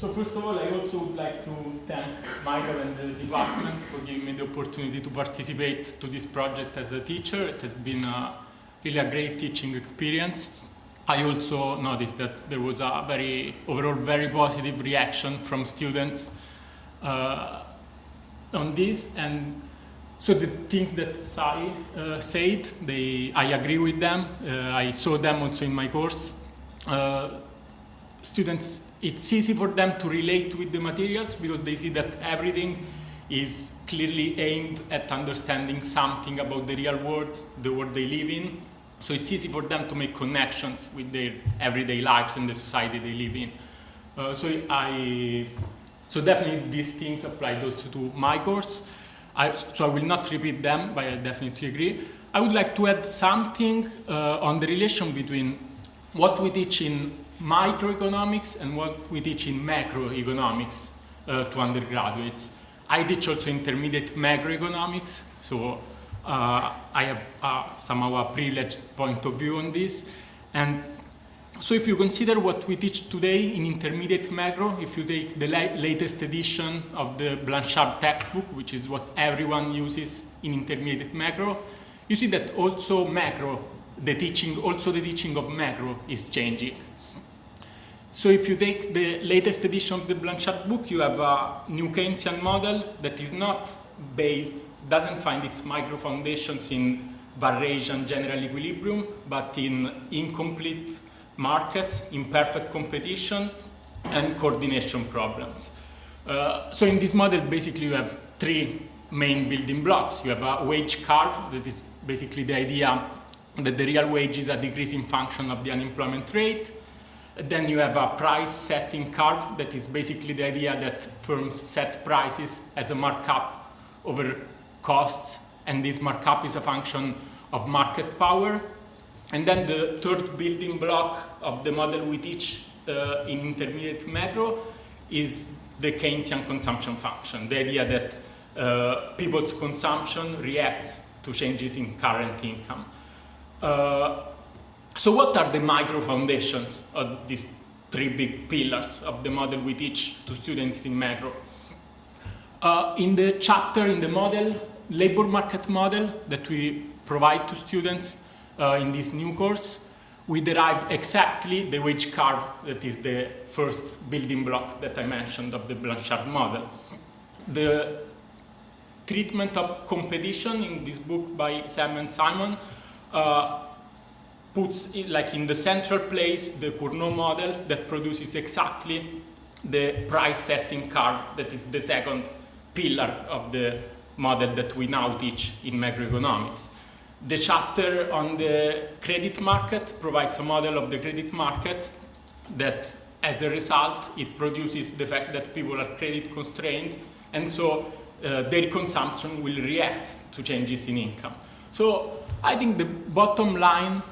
So first of all, I also would like to thank Michael and the department for giving me the opportunity to participate to this project as a teacher. It has been a, really a great teaching experience. I also noticed that there was a very, overall very positive reaction from students uh, on this. And so the things that Sai uh, said, they, I agree with them. Uh, I saw them also in my course. Uh, students it's easy for them to relate with the materials because they see that everything is clearly aimed at understanding something about the real world, the world they live in. So it's easy for them to make connections with their everyday lives and the society they live in. Uh, so I, so definitely these things applied also to my course. I, so I will not repeat them, but I definitely agree. I would like to add something uh, on the relation between what we teach in microeconomics and what we teach in macroeconomics uh, to undergraduates. I teach also intermediate macroeconomics, so uh, I have uh, somehow a privileged point of view on this. And so if you consider what we teach today in intermediate macro, if you take the la latest edition of the Blanchard textbook, which is what everyone uses in intermediate macro, you see that also macro, the teaching, also the teaching of macro is changing. So if you take the latest edition of the Blanchard book, you have a new Keynesian model that is not based, doesn't find its micro foundations in variation general equilibrium, but in incomplete markets, imperfect competition, and coordination problems. Uh, so in this model, basically you have three main building blocks. You have a wage curve, that is basically the idea that the real wage is a decreasing function of the unemployment rate. Then you have a price setting curve that is basically the idea that firms set prices as a markup over costs and this markup is a function of market power. And then the third building block of the model we teach uh, in intermediate macro is the Keynesian consumption function, the idea that uh, people's consumption reacts to changes in current income. Uh, so what are the micro foundations of these three big pillars of the model we teach to students in macro? Uh, in the chapter in the model, labor market model that we provide to students uh, in this new course, we derive exactly the wage curve that is the first building block that I mentioned of the Blanchard model. The treatment of competition in this book by Sam and Simon uh, puts it like in the central place the Cournot model that produces exactly the price setting curve that is the second pillar of the model that we now teach in macroeconomics. The chapter on the credit market provides a model of the credit market that as a result it produces the fact that people are credit constrained and so uh, their consumption will react to changes in income. So I think the bottom line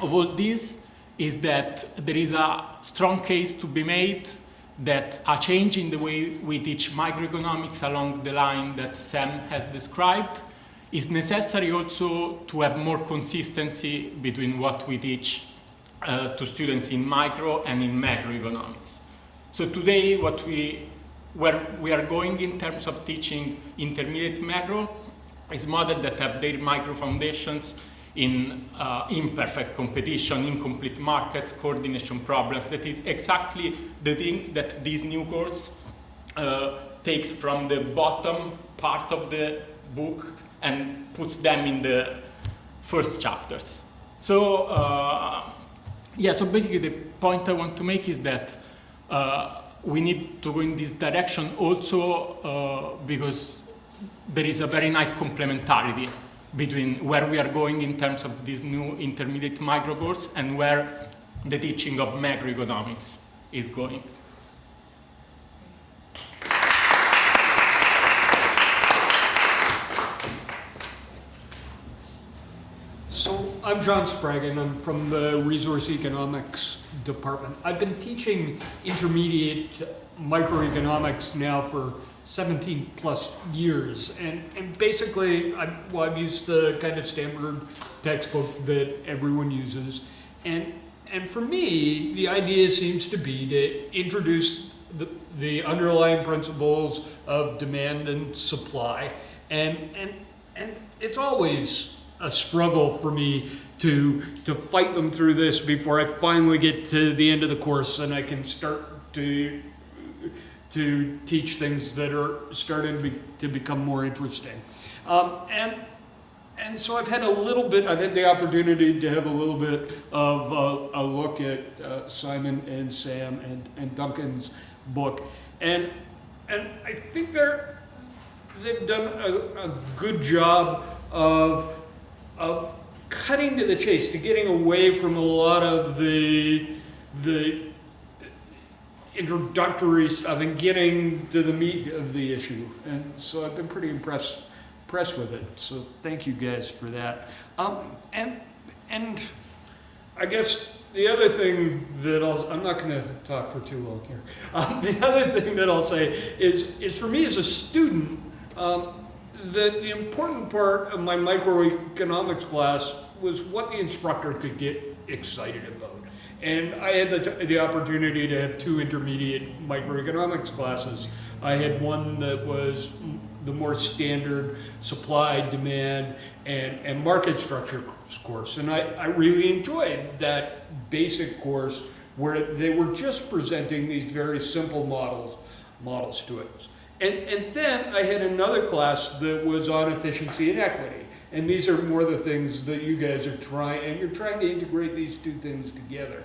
of all this is that there is a strong case to be made that a change in the way we teach microeconomics along the line that Sam has described is necessary also to have more consistency between what we teach uh, to students in micro and in macroeconomics. So today what we, where we are going in terms of teaching intermediate macro is models that have their micro foundations in uh, imperfect competition, incomplete markets, coordination problems. That is exactly the things that this new course uh, takes from the bottom part of the book and puts them in the first chapters. So, uh, yeah, so basically the point I want to make is that uh, we need to go in this direction also uh, because there is a very nice complementarity between where we are going in terms of these new intermediate micro course and where the teaching of macroeconomics is going.
So I'm John Spraggon, I'm from the Resource Economics Department. I've been teaching intermediate microeconomics now for 17 plus years, and, and basically, I've, well, I've used the kind of standard textbook that everyone uses, and and for me, the idea seems to be to introduce the, the underlying principles of demand and supply, and and and it's always a struggle for me to to fight them through this before I finally get to the end of the course and I can start to to teach things that are starting to, be, to become more interesting. Um, and and so I've had a little bit, I've had the opportunity to have a little bit of a, a look at uh, Simon and Sam and, and Duncan's book. And, and I think they're, they've done a, a good job of of cutting to the chase, to getting away from a lot of the the introductory stuff and getting to the meat of the issue. And so I've been pretty impressed impressed with it. So thank you guys for that. Um, and and I guess the other thing that I'll, I'm not going to talk for too long here. Um, the other thing that I'll say is, is for me as a student, um, the, important part of my microeconomics class was what the instructor could get excited about. And I had the, the opportunity to have two intermediate microeconomics classes. I had one that was the more standard supply, demand, and, and market structure course. And I, I really enjoyed that basic course where they were just presenting these very simple models, models to us. And, and then I had another class that was on efficiency and equity. And these are more the things that you guys are trying, and you're trying to integrate these two things together.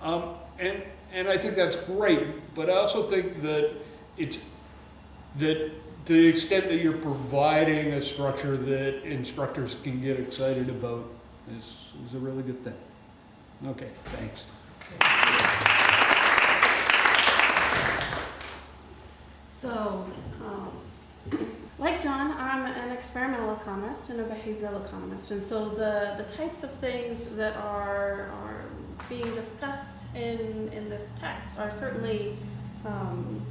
Um, and, and I think that's great, but I also think that it's, that to the extent that you're providing a structure that instructors can get excited about is, is a really good thing. Okay, thanks.
So, um, like John, I'm an experimental economist and a behavioral economist, and so the, the types of things that are, are being discussed in, in this text are certainly um,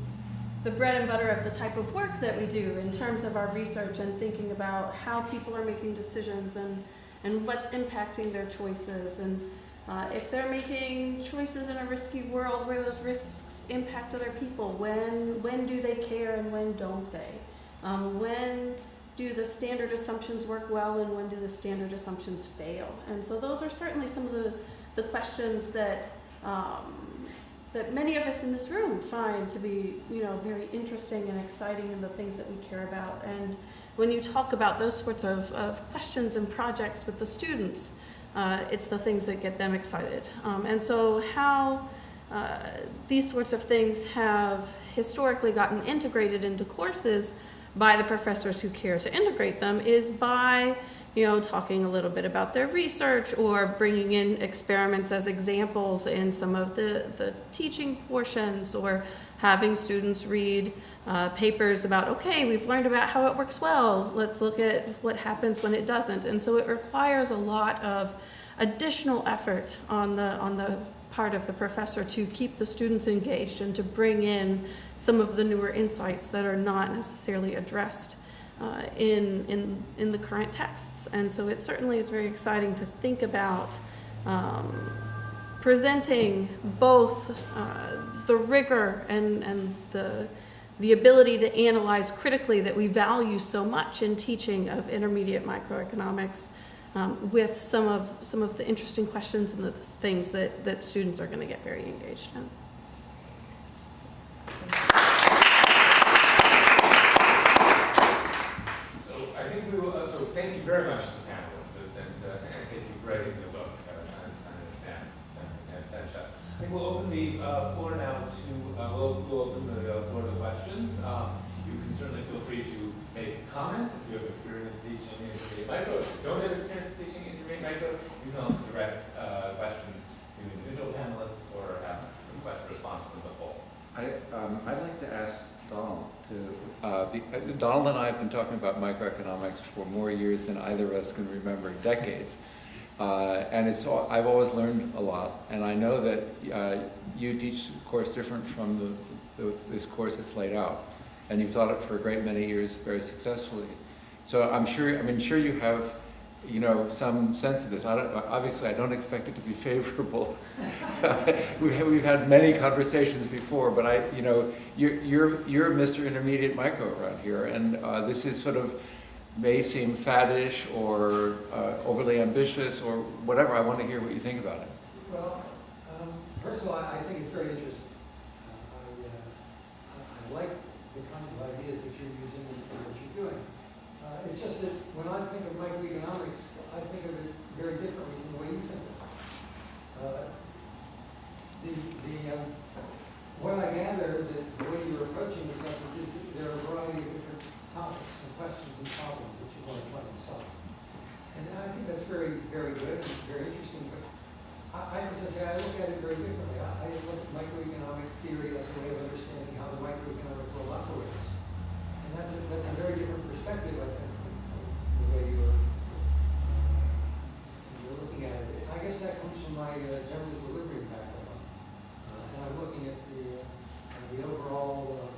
the bread and butter of the type of work that we do in terms of our research and thinking about how people are making decisions and, and what's impacting their choices. And Uh, if they're making choices in a risky world where those risks impact other people, when when do they care and when don't they? Um, when do the standard assumptions work well and when do the standard assumptions fail? And so those are certainly some of the, the questions that um, that many of us in this room find to be, you know, very interesting and exciting and the things that we care about. And when you talk about those sorts of, of questions and projects with the students, uh, it's the things that get them excited. Um, and so how uh, these sorts of things have historically gotten integrated into courses by the professors who care to integrate them is by you know, talking a little bit about their research or bringing in experiments as examples in some of the, the teaching portions or having students read uh, papers about, okay, we've learned about how it works well, let's look at what happens when it doesn't. And so it requires a lot of additional effort on the, on the part of the professor to keep the students engaged and to bring in some of the newer insights that are not necessarily addressed uh, in, in, in the current texts. And so it certainly is very exciting to think about um, presenting both uh, the rigor and, and the, the ability to analyze critically that we value so much in teaching of intermediate microeconomics um, with some of, some of the interesting questions and the things that, that students are going to get very engaged in.
So I think we will, uh, so thank you very much to the panelists and, and, uh, and for writing the book, uh, I think we'll open the, uh, floor now we'll, open the uh, floor to questions. Um, you can certainly feel free to make comments if you have experience teaching intermediate micro. If you don't have experience teaching intermediate micro, you can also direct, uh, questions to individual panelists or ask request a response from the whole.
I, um, I'd like to ask Donald to, uh, uh, Donald and I have been talking about microeconomics for more years than either of us can remember, decades. Uh, and it's, all- I've always learned a lot, and I know that uh, you teach a course different from the, the, this course that's laid out. And you've taught it for a great many years very successfully. So I'm sure, I mean, sure you have, you know, some sense of this. I obviously, I don't expect it to be favorable. we have, we've had many conversations before, but I, you know, you're, you're, you're Mr. Intermediate Micro around here, and uh, this is sort of may seem faddish or uh, overly ambitious or whatever. I want to hear what you think about it.
Well, um, first of all, I think it's very interesting. Uh, I, I- like the kinds of ideas that you're using and what you're doing. Uh, It's just that when I think of microeconomics, I think of it very differently from the way you think of it. Uh, The, the, um, what I gather, that the way you're approaching the subject there are a variety of different topics and questions and problems that you want to try and solve. And I think that's very, very good and very interesting, but I, I, as I say, I look at it very differently. I, I look at microeconomic theory as a way of understanding how the microeconomic world operates. And that's a, that's a very different perspective, I think, from, from the way you're, uh, you're looking at it. I guess that comes from my uh, general equilibrium background. Uh, and I'm looking at the, uh, the overall uh,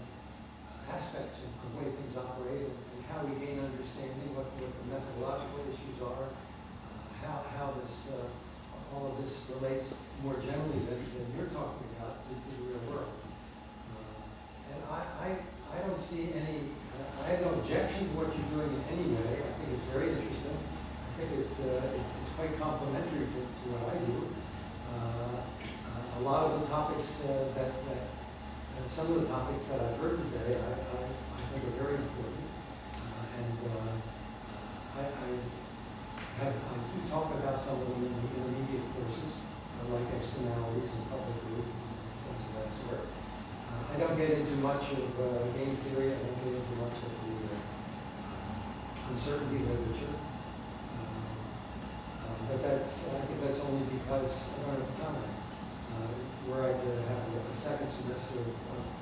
aspects of the way things operate and, and how we gain understanding, what, what the methodological issues are, uh, how, how this, uh, all of this relates more generally than, than you're talking about to, to the real world. Uh, and I, I, I don't see any, uh, I have no objection to what you're doing in any way. I think it's very interesting. I think it, uh, it, it's quite complementary to, to what I do. Uh, uh, a lot of the topics uh, that, that and some of the topics that I've heard today, I, I, I think are very important. Uh, and uh, I, I have, I do talk about some of them in the intermediate courses, uh, like externalities and public goods and things of that sort. Uh, I don't get into much of uh, game theory. I don't get into much of the uh, uncertainty literature. But that's, I think that's only because I don't have time. Uh, were I to have a, a second semester of, of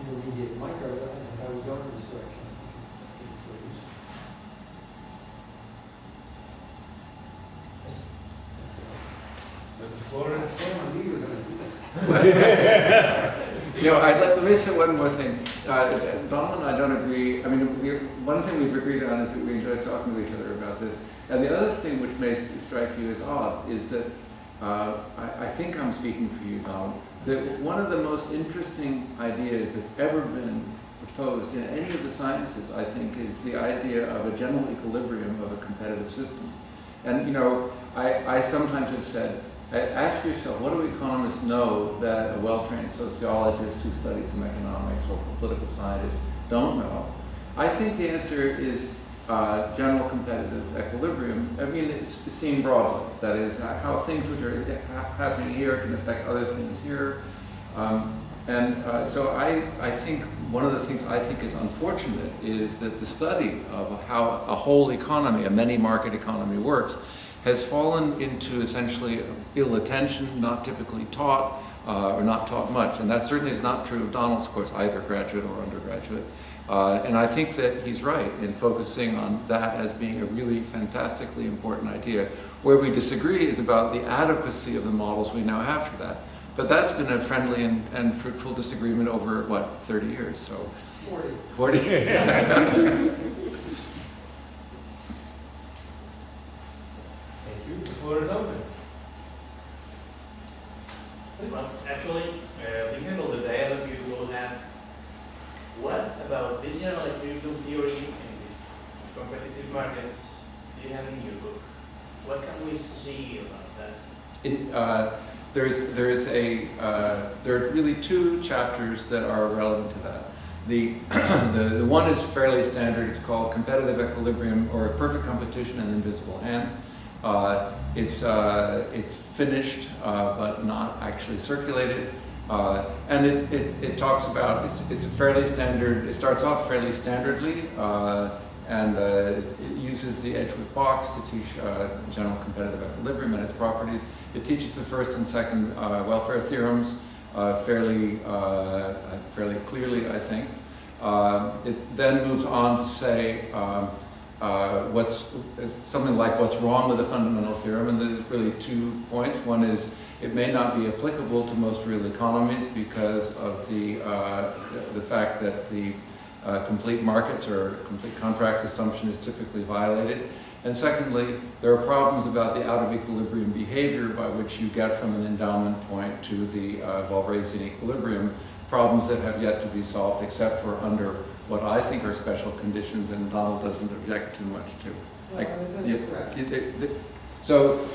intermediate micro, I think I would go in this direction. I think it's, I think it's very useful.
So the floor is
Sam, I you were going to do that.
You know, I'd let, let me say one more thing. Uh, Donald and I don't agree. I mean, we, one thing we've agreed on is that we enjoy talking to each other about this. And the other thing which may strike you as odd is that uh, I, think I'm speaking for you, Donald, that one of the most interesting ideas that's ever been proposed in any of the sciences, I think, is the idea of a general equilibrium of a competitive system. And, you know, I, I sometimes have said, ask yourself, what do economists know that a well-trained sociologist who studied some economics or political scientist don't know? I think the answer is uh, general competitive equilibrium. I mean, it's seen broadly. That is, how things which are ha happening here can affect other things here. Um, and uh, so I, I think one of the things I think is unfortunate is that the study of how a whole economy, a many market economy works, has fallen into essentially ill attention, not typically taught, uh, or not taught much. And that certainly is not true of Donald's course, either graduate or undergraduate. Uh, and I think that he's right in focusing on that as being a really fantastically important idea. Where we disagree is about the adequacy of the models we now have for that. But that's been a friendly and, and fruitful disagreement over, what, 30 years, so.
40.
40?
Thank you. The floor is open.
Well, actually, uh, thinking of the dialogue you will have, what about this general equilibrium theory and competitive markets you have in your book? What can we see about that?
Uh, there's, there's a, uh, there are really two chapters that are relevant to that. The, the, the one is fairly standard, it's called Competitive Equilibrium or Perfect Competition and Invisible Hand. Uh, it's, uh, it's finished, uh, but not actually circulated. Uh, and it, it, it, talks about, it's, it's a fairly standard, it starts off fairly standardly, uh, and uh, it uses the Edgeworth box to teach general competitive equilibrium and its properties. It teaches the first and second welfare theorems fairly, fairly clearly, I think. it then moves on to say, um, uh, what's something like what's wrong with the fundamental theorem, and there's really two points. One is it may not be applicable to most real economies because of the uh, the fact that the uh, complete markets or complete contracts assumption is typically violated. And secondly, there are problems about the out of equilibrium behavior by which you get from an endowment point to the uh, Walrasian equilibrium, problems that have yet to be solved except for under what I think are special conditions and Donald doesn't object too much to.
Like, yeah,
so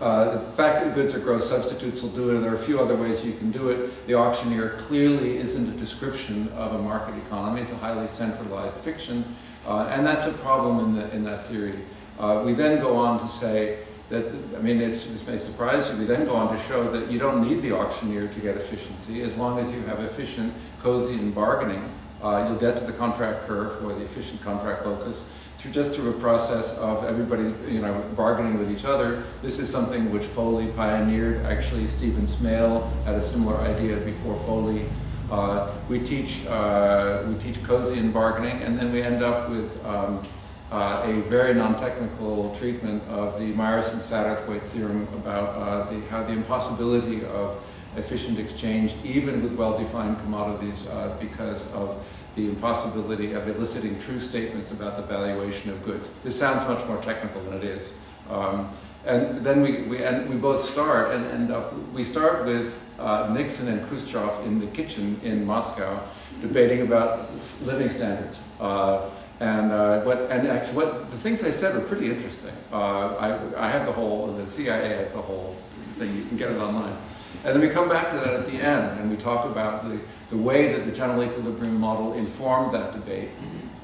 uh, the fact that goods are gross substitutes will do it. There are a few other ways you can do it. The auctioneer clearly isn't a description of a market economy. It's a highly centralized fiction. Uh, and that's a problem in, the, in that theory. Uh, we then go on to say that, I mean, this may surprise you, we then go on to show that you don't need the auctioneer to get efficiency as long as you have efficient Coasian bargaining uh, you'll get to the contract curve or the efficient contract locus just through a process of everybody you know bargaining with each other. This is something which Foley pioneered. Actually, Stephen Smale had a similar idea before Foley. Uh, we teach uh, we teach Coasian bargaining, and then we end up with um, uh, a very non-technical treatment of the Myerson Satterthwaite theorem about uh, the, how the impossibility of efficient exchange, even with well-defined commodities, uh, because of the impossibility of eliciting true statements about the valuation of goods. This sounds much more technical than it is. Um, and then we, we, and we both start, and, uh, we start with uh, Nixon and Khrushchev in the kitchen in Moscow debating about living standards. Uh, and uh, what, and actually, what the things I said were pretty interesting. Uh, I, I have the whole, the CIA has the whole thing. You can get it online. And then we come back to that at the end, and we talk about the, the way that the general equilibrium model informed that debate,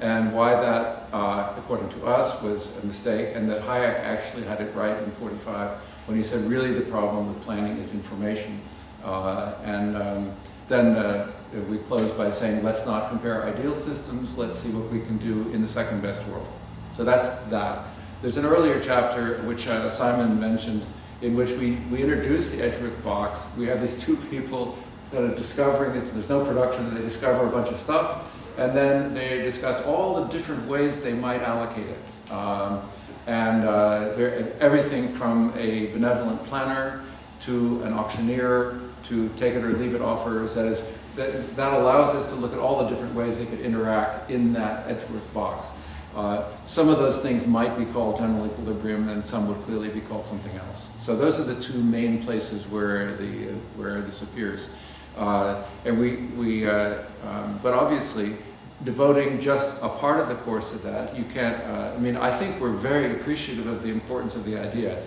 and why that, uh, according to us, was a mistake, and that Hayek actually had it right in 45 when he said really the problem with planning is information. Uh, and um, then uh, we close by saying let's not compare ideal systems, let's see what we can do in the second best world. So that's that. There's an earlier chapter which uh, Simon mentioned in which we, we introduce the Edgeworth box. We have these two people that are discovering this. There's no production. They discover a bunch of stuff. And then they discuss all the different ways they might allocate it. Um, and uh, everything from a benevolent planner to an auctioneer to take it or leave it offers. That, is, that, that allows us to look at all the different ways they could interact in that Edgeworth box. Uh, some of those things might be called general equilibrium, and some would clearly be called something else. So those are the two main places where the uh, where this appears. Uh, and we we uh, um, but obviously devoting just a part of the course to that, you can't. Uh, I mean, I think we're very appreciative of the importance of the idea.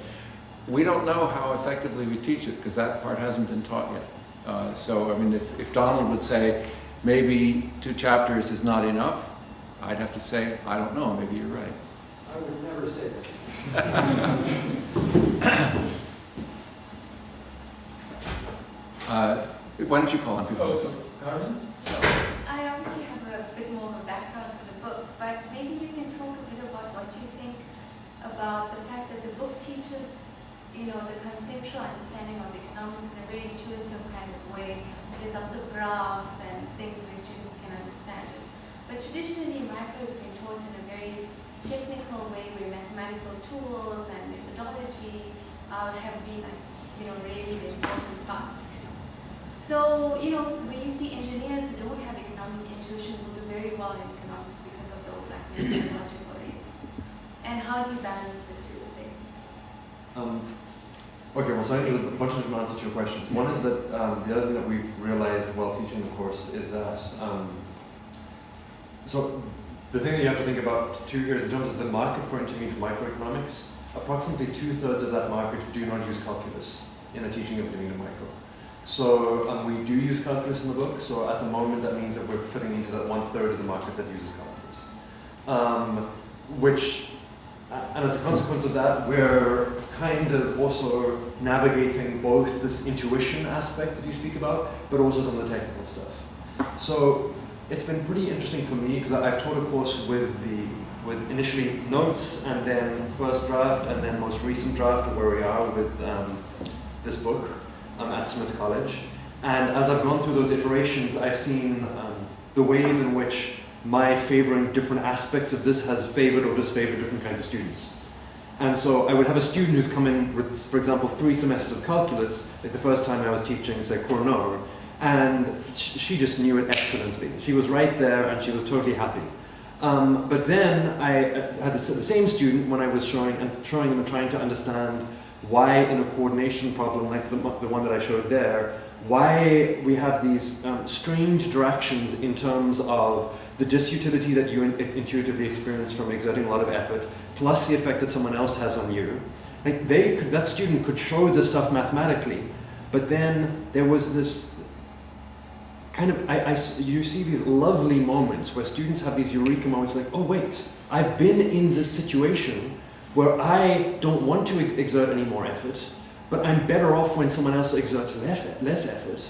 We don't know how effectively we teach it because that part hasn't been taught yet. Uh, so I mean, if, if Donald would say maybe two chapters is not enough, I'd have to say, I don't know, maybe you're right.
I would never say this.
Uh, why don't you call on people?
Oh, Carmen?
I obviously have a bit more of a background to the book, but maybe you can talk a bit about what you think about the fact that the book teaches, you know, the conceptual understanding of economics in a very intuitive kind of way. There's lots of graphs and things where students can understand it. But traditionally, macro has been taught in a very technical way where mathematical tools and methodology uh, have been, you know, really the important part. So, you know, when you see engineers who don't have economic intuition will do very well in economics because of those like methodological reasons. And how do you balance the two, basically?
Um, okay, well, so I think there's a bunch of different answers to your questions. One is that um, the other thing that we've realized while teaching the course is that um, so the thing that you have to think about too here is in terms of the market for intermediate microeconomics, approximately two thirds of that market do not use calculus in the teaching of intermediate micro. So um, we do use calculus in the book. So at the moment, that means that we're fitting into that one third of the market that uses calculus. Um, which, and as a consequence of that, we're kind of also navigating both this intuition aspect that you speak about, but also some of the technical stuff. So it's been pretty interesting for me because I've taught a course with the with initially notes and then first draft and then most recent draft of where we are with um, this book um, at Smith College. And as I've gone through those iterations, I've seen um, the ways in which my favoring different aspects of this has favored or disfavored different kinds of students. And so I would have a student who's come in with, for example, three semesters of calculus, like the first time I was teaching, say, Cournot, and sh she just knew it excellently. She was right there and she was totally happy. Um, but then I had the, the same student when I was showing and showing them and trying to understand why in a coordination problem like the, the one that I showed there, why we have these um, strange directions in terms of the disutility that you in, intuitively experience from exerting a lot of effort, plus the effect that someone else has on you. Like they could, that student could show this stuff mathematically, but then there was this kind of, I, I, you see these lovely moments where students have these eureka moments like, oh wait, I've been in this situation where I don't want to exert any more effort, but I'm better off when someone else exerts less effort.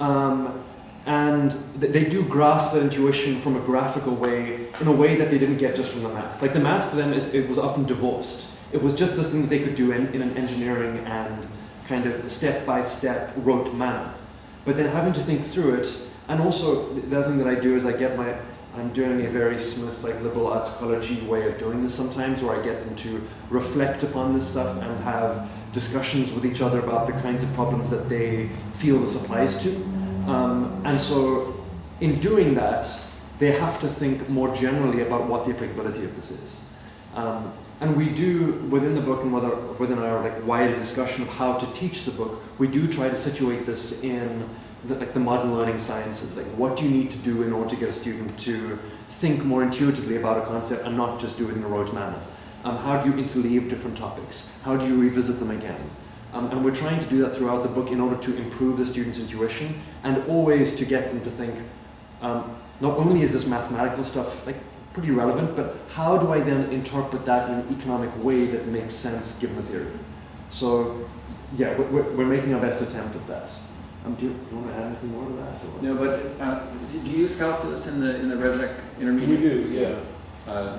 Um, and th they do grasp that intuition from a graphical way, in a way that they didn't get just from the math. Like the math for them, is, it was often divorced. It was just this thing that they could do in, in an engineering and kind of step-by-step -step rote manner. But then having to think through it, and also the other thing that I do is I get my, I'm doing a very smooth, like liberal arts college way of doing this sometimes, where I get them to reflect upon this stuff and have discussions with each other about the kinds of problems that they feel this applies to. Um, and so in doing that, they have to think more generally about what the applicability of this is. Um, and we do, within the book and whether, within our like wider discussion of how to teach the book, we do try to situate this in like the modern learning sciences. Like what do you need to do in order to get a student to think more intuitively about a concept and not just do it in a rote manner? Um, how do you interleave different topics? How do you revisit them again? Um, and we're trying to do that throughout the book in order to improve the student's intuition and always to get them to think, um, not only is this mathematical stuff like pretty relevant, but how do I then interpret that in an economic way that makes sense given the theory? So yeah, we're, we're making our best attempt at that. Um, do, you, do, you, want to add anything more to that? Or?
No, but uh, do you use calculus in the in the ResEc intermediate?
We do, yeah.
Uh,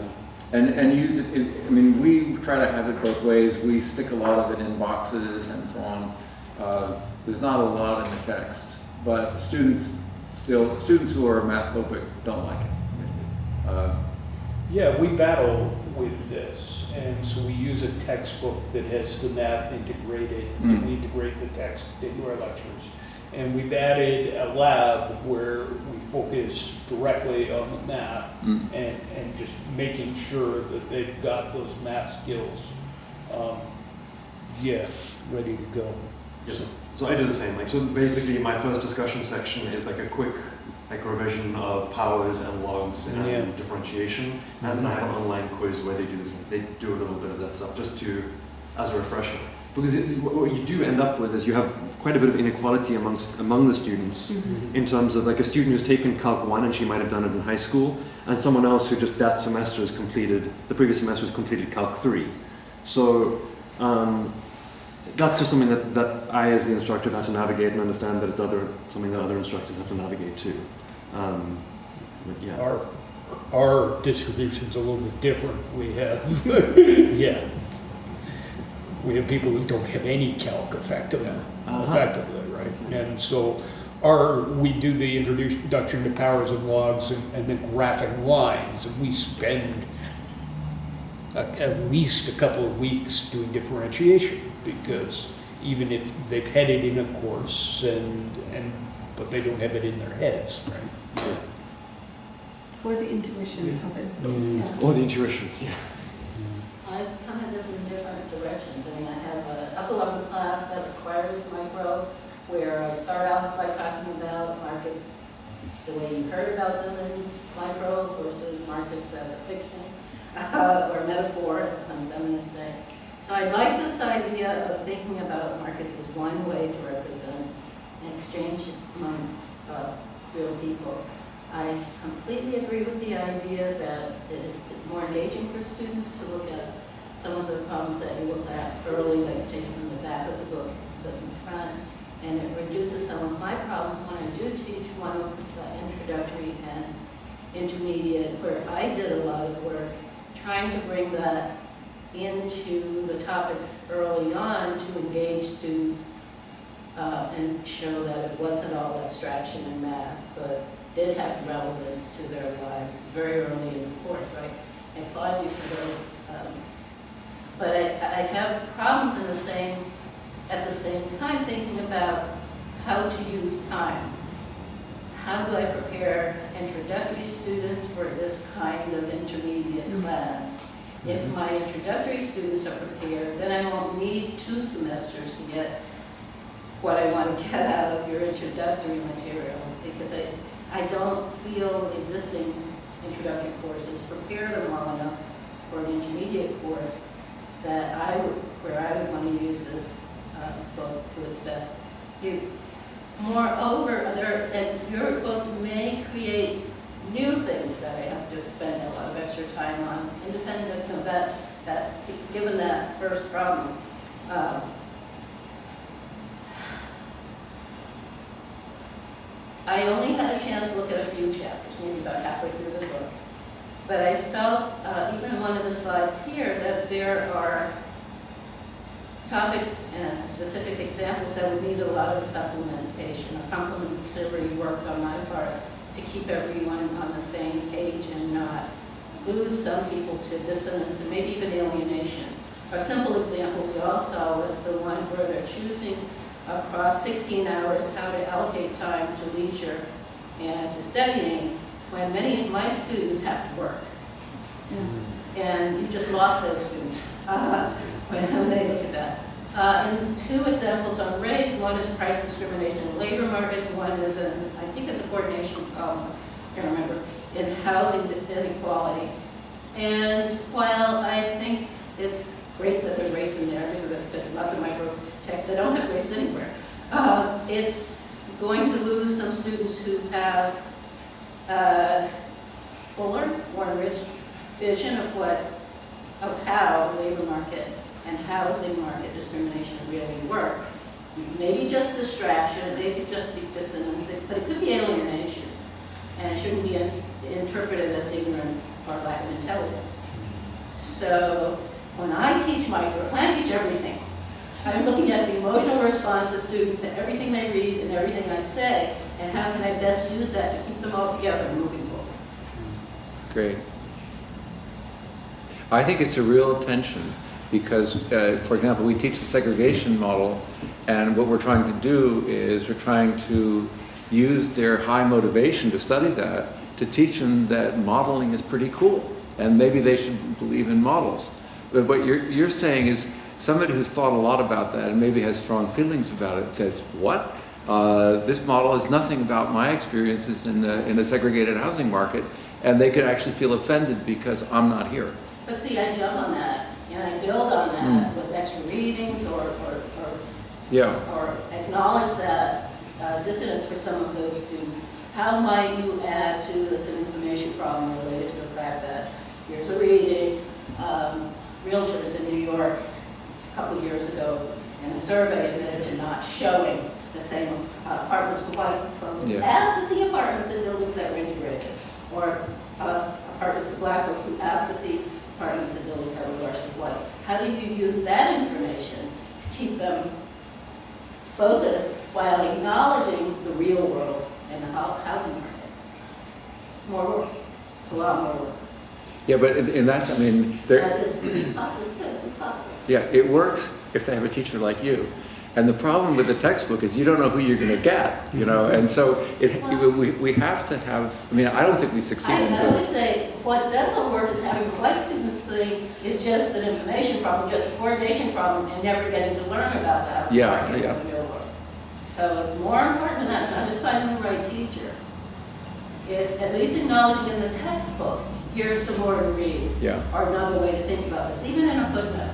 and, and use it, in, I mean, we try to have it both ways. We stick a lot of it in boxes and so on. Uh, there's not a lot in the text, but students still, students who are math phobic don't like it. Uh,
yeah, we battle with this, and so we use a textbook that has the math integrated, mm. and we integrate the text into our lectures. And we've added a lab where we focus directly on the math
Mm.
and, and just making sure that they've got those math skills, um, yeah, ready to go.
Yes. So I do the same. Like so, basically, my first discussion section is like a quick like revision of powers and logs and
Yeah.
differentiation, and then I have an online quiz where they do this. They do a little bit of that stuff just to as a refresher. Because it, what what you do end up with is you have quite a bit of inequality amongst among the students in terms of like a student who's taken Calc 1 and she might have done it in high school, and someone else who just that semester has completed, the previous semester has completed Calc 3. So um, that's just something that, that I as the instructor have had to navigate and understand that it's other, something that other instructors have to navigate too. Um, but yeah.
Our, our distribution's a little bit different. We have, yeah. We have people who don't have any calc effectively,
Uh-huh.
effectively, right? And so our, we do the introduction to powers and logs and, and then graphing lines, and we spend a- at least a couple of weeks doing differentiation, because even if they've had it in a course and, and, but they don't have it in their heads, right?
Or the intuition of it.
Mm.
Yeah.
Or the intuition. Yeah.
I've come at this in different directions. I mean, I have a upper level class that requires micro, where I start off by talking about markets the way you heard about them in micro versus markets as a fiction uh, or metaphor, as some feminists say. So I like this idea of thinking about markets as one way to represent an exchange among uh, real people. I completely agree with the idea that it's more engaging for students to look at some of the problems that you look at early, you've taken from the back of the book, put in front, and it reduces some of my problems when I do teach one of the introductory and intermediate, where I did a lot of work trying to bring that into the topics early on to engage students uh, and show that it wasn't all abstraction and math, but did have relevance to their lives very early in the course, right? I applaud you for those. Um, but I, I have problems in the same, at the same time, thinking about how to use time. How do I prepare introductory students for this kind of intermediate mm-hmm. class? If mm-hmm. my introductory students are prepared, then I won't need two semesters to get what I want to get out of your introductory material, because I, I don't feel the existing introductory courses prepare them well enough for an intermediate course that I would, where I would want to use this book to its best use. Moreover, there, and your book may create new things that I have to spend a lot of extra time on, independent of that, that, given that first problem. Um, I only had a chance to look at a few chapters, maybe about halfway through the book. But I felt, uh, even in one of the slides here, that there are topics and specific examples that would need a lot of supplementation or complementary work on my part to keep everyone on the same page and not lose some people to dissonance and maybe even alienation. A simple example we all saw was the one where they're choosing across 16 hours how to allocate time to leisure and to studying when many of my students have to work. And you just lost those students uh, when they look at that. Uh, and two examples on race, one is price discrimination in labor markets, one is, an, I think it's a coordination problem, I can't remember, in housing inequality. And while I think it's great that there's race in there, because that's lots of micro texts that don't have race anywhere, uh, it's going to lose some students who have uh, fuller, more enriched vision of what, of how labor market and housing market discrimination really work. Maybe just distraction, maybe just be dissonance, but it could be alienation. And it shouldn't be interpreted as ignorance or lack of intelligence. So when I teach micro, I teach everything, I'm looking at the emotional response of students to everything they read and everything I say, and how can I best use that to keep them all together moving forward.
Great. I think it's a real tension Because, uh, for example, we teach the segregation model, and what we're trying to do is we're trying to use their high motivation to study that to teach them that modeling is pretty cool, and maybe they should believe in models. But what you're, you're saying is somebody who's thought a lot about that and maybe has strong feelings about it says, what? Uh, this model is nothing about my experiences in the, in a segregated housing market, and they could actually feel offended because I'm not here.
But see, I jump on that, and I build on that with extra readings or, or, or,
Yeah.
or acknowledge that uh, dissonance for some of those students. How might you add to this information problem related to the fact that here's a reading, um, realtors in New York a couple years ago in a survey admitted to not showing the same uh, apartments to white folks
Yeah.
as to see apartments in buildings that were integrated, or uh, apartments to black folks who asked to see apartments in buildings that were largely white. How do you use that information to keep them focused while acknowledging the real world and the housing market? More work. It's a lot more work.
Yeah, but in, in that's, I mean, there,
But it's, it's po- it's good, it's possible.
Yeah, it works if they have a teacher like you. And the problem with the textbook is you don't know who you're going to get, you know, and so it, we, we have to have, I mean, I don't think we succeed
I,
in
I would say what doesn't work is having the white students think it's just an information problem, just a coordination problem, and never getting to learn about that.
Yeah, yeah.
in the real world. So it's more important than that, not just finding the right teacher. It's at least acknowledging in the textbook, here's some more to read,
Yeah.
or another way to think about this, even in a footnote.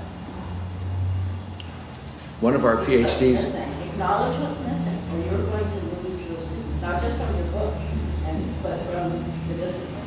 One of our PhDs.
Acknowledge what's missing, or you're going to lose your students, not just from your book, and, but from the discipline.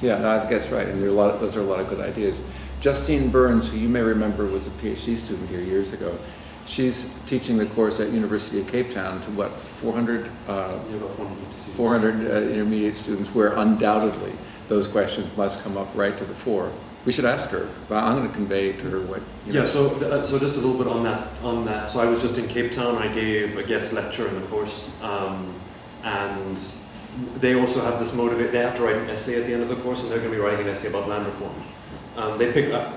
yeah, no, I guess right, and there are a lot, of- those are a lot of good ideas. Justine Burns, who you may remember was a PhD student here years ago, she's teaching the course at University of Cape Town to what, 400, uh,
Yeah, about 450 students.
400 uh, intermediate students, where undoubtedly those questions must come up right to the fore. We should ask her, but I'm going to convey to her what, you know.
Yeah, so, uh, so just a little bit on that, on that. So I was just in Cape Town, I gave a guest lecture in the course, um, and they also have this motivate, they have to write an essay at the end of the course, and they're gonna be writing an essay about land reform. Um, they pick up,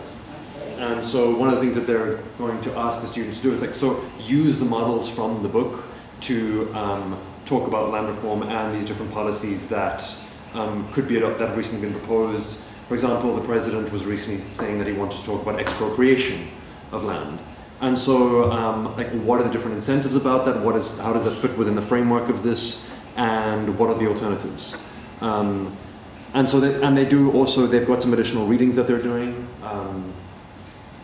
and so one of the things that they're going to ask the students to do is like, so use the models from the book to um, talk about land reform and these different policies that um, could be that have recently been proposed. For example, the president was recently saying that he wanted to talk about expropriation of land. And so, um, like, what are the different incentives about that? What is, how does that fit within the framework of this? And what are the alternatives? Um, and so, they, and they do also, they've got some additional readings that they're doing. Um,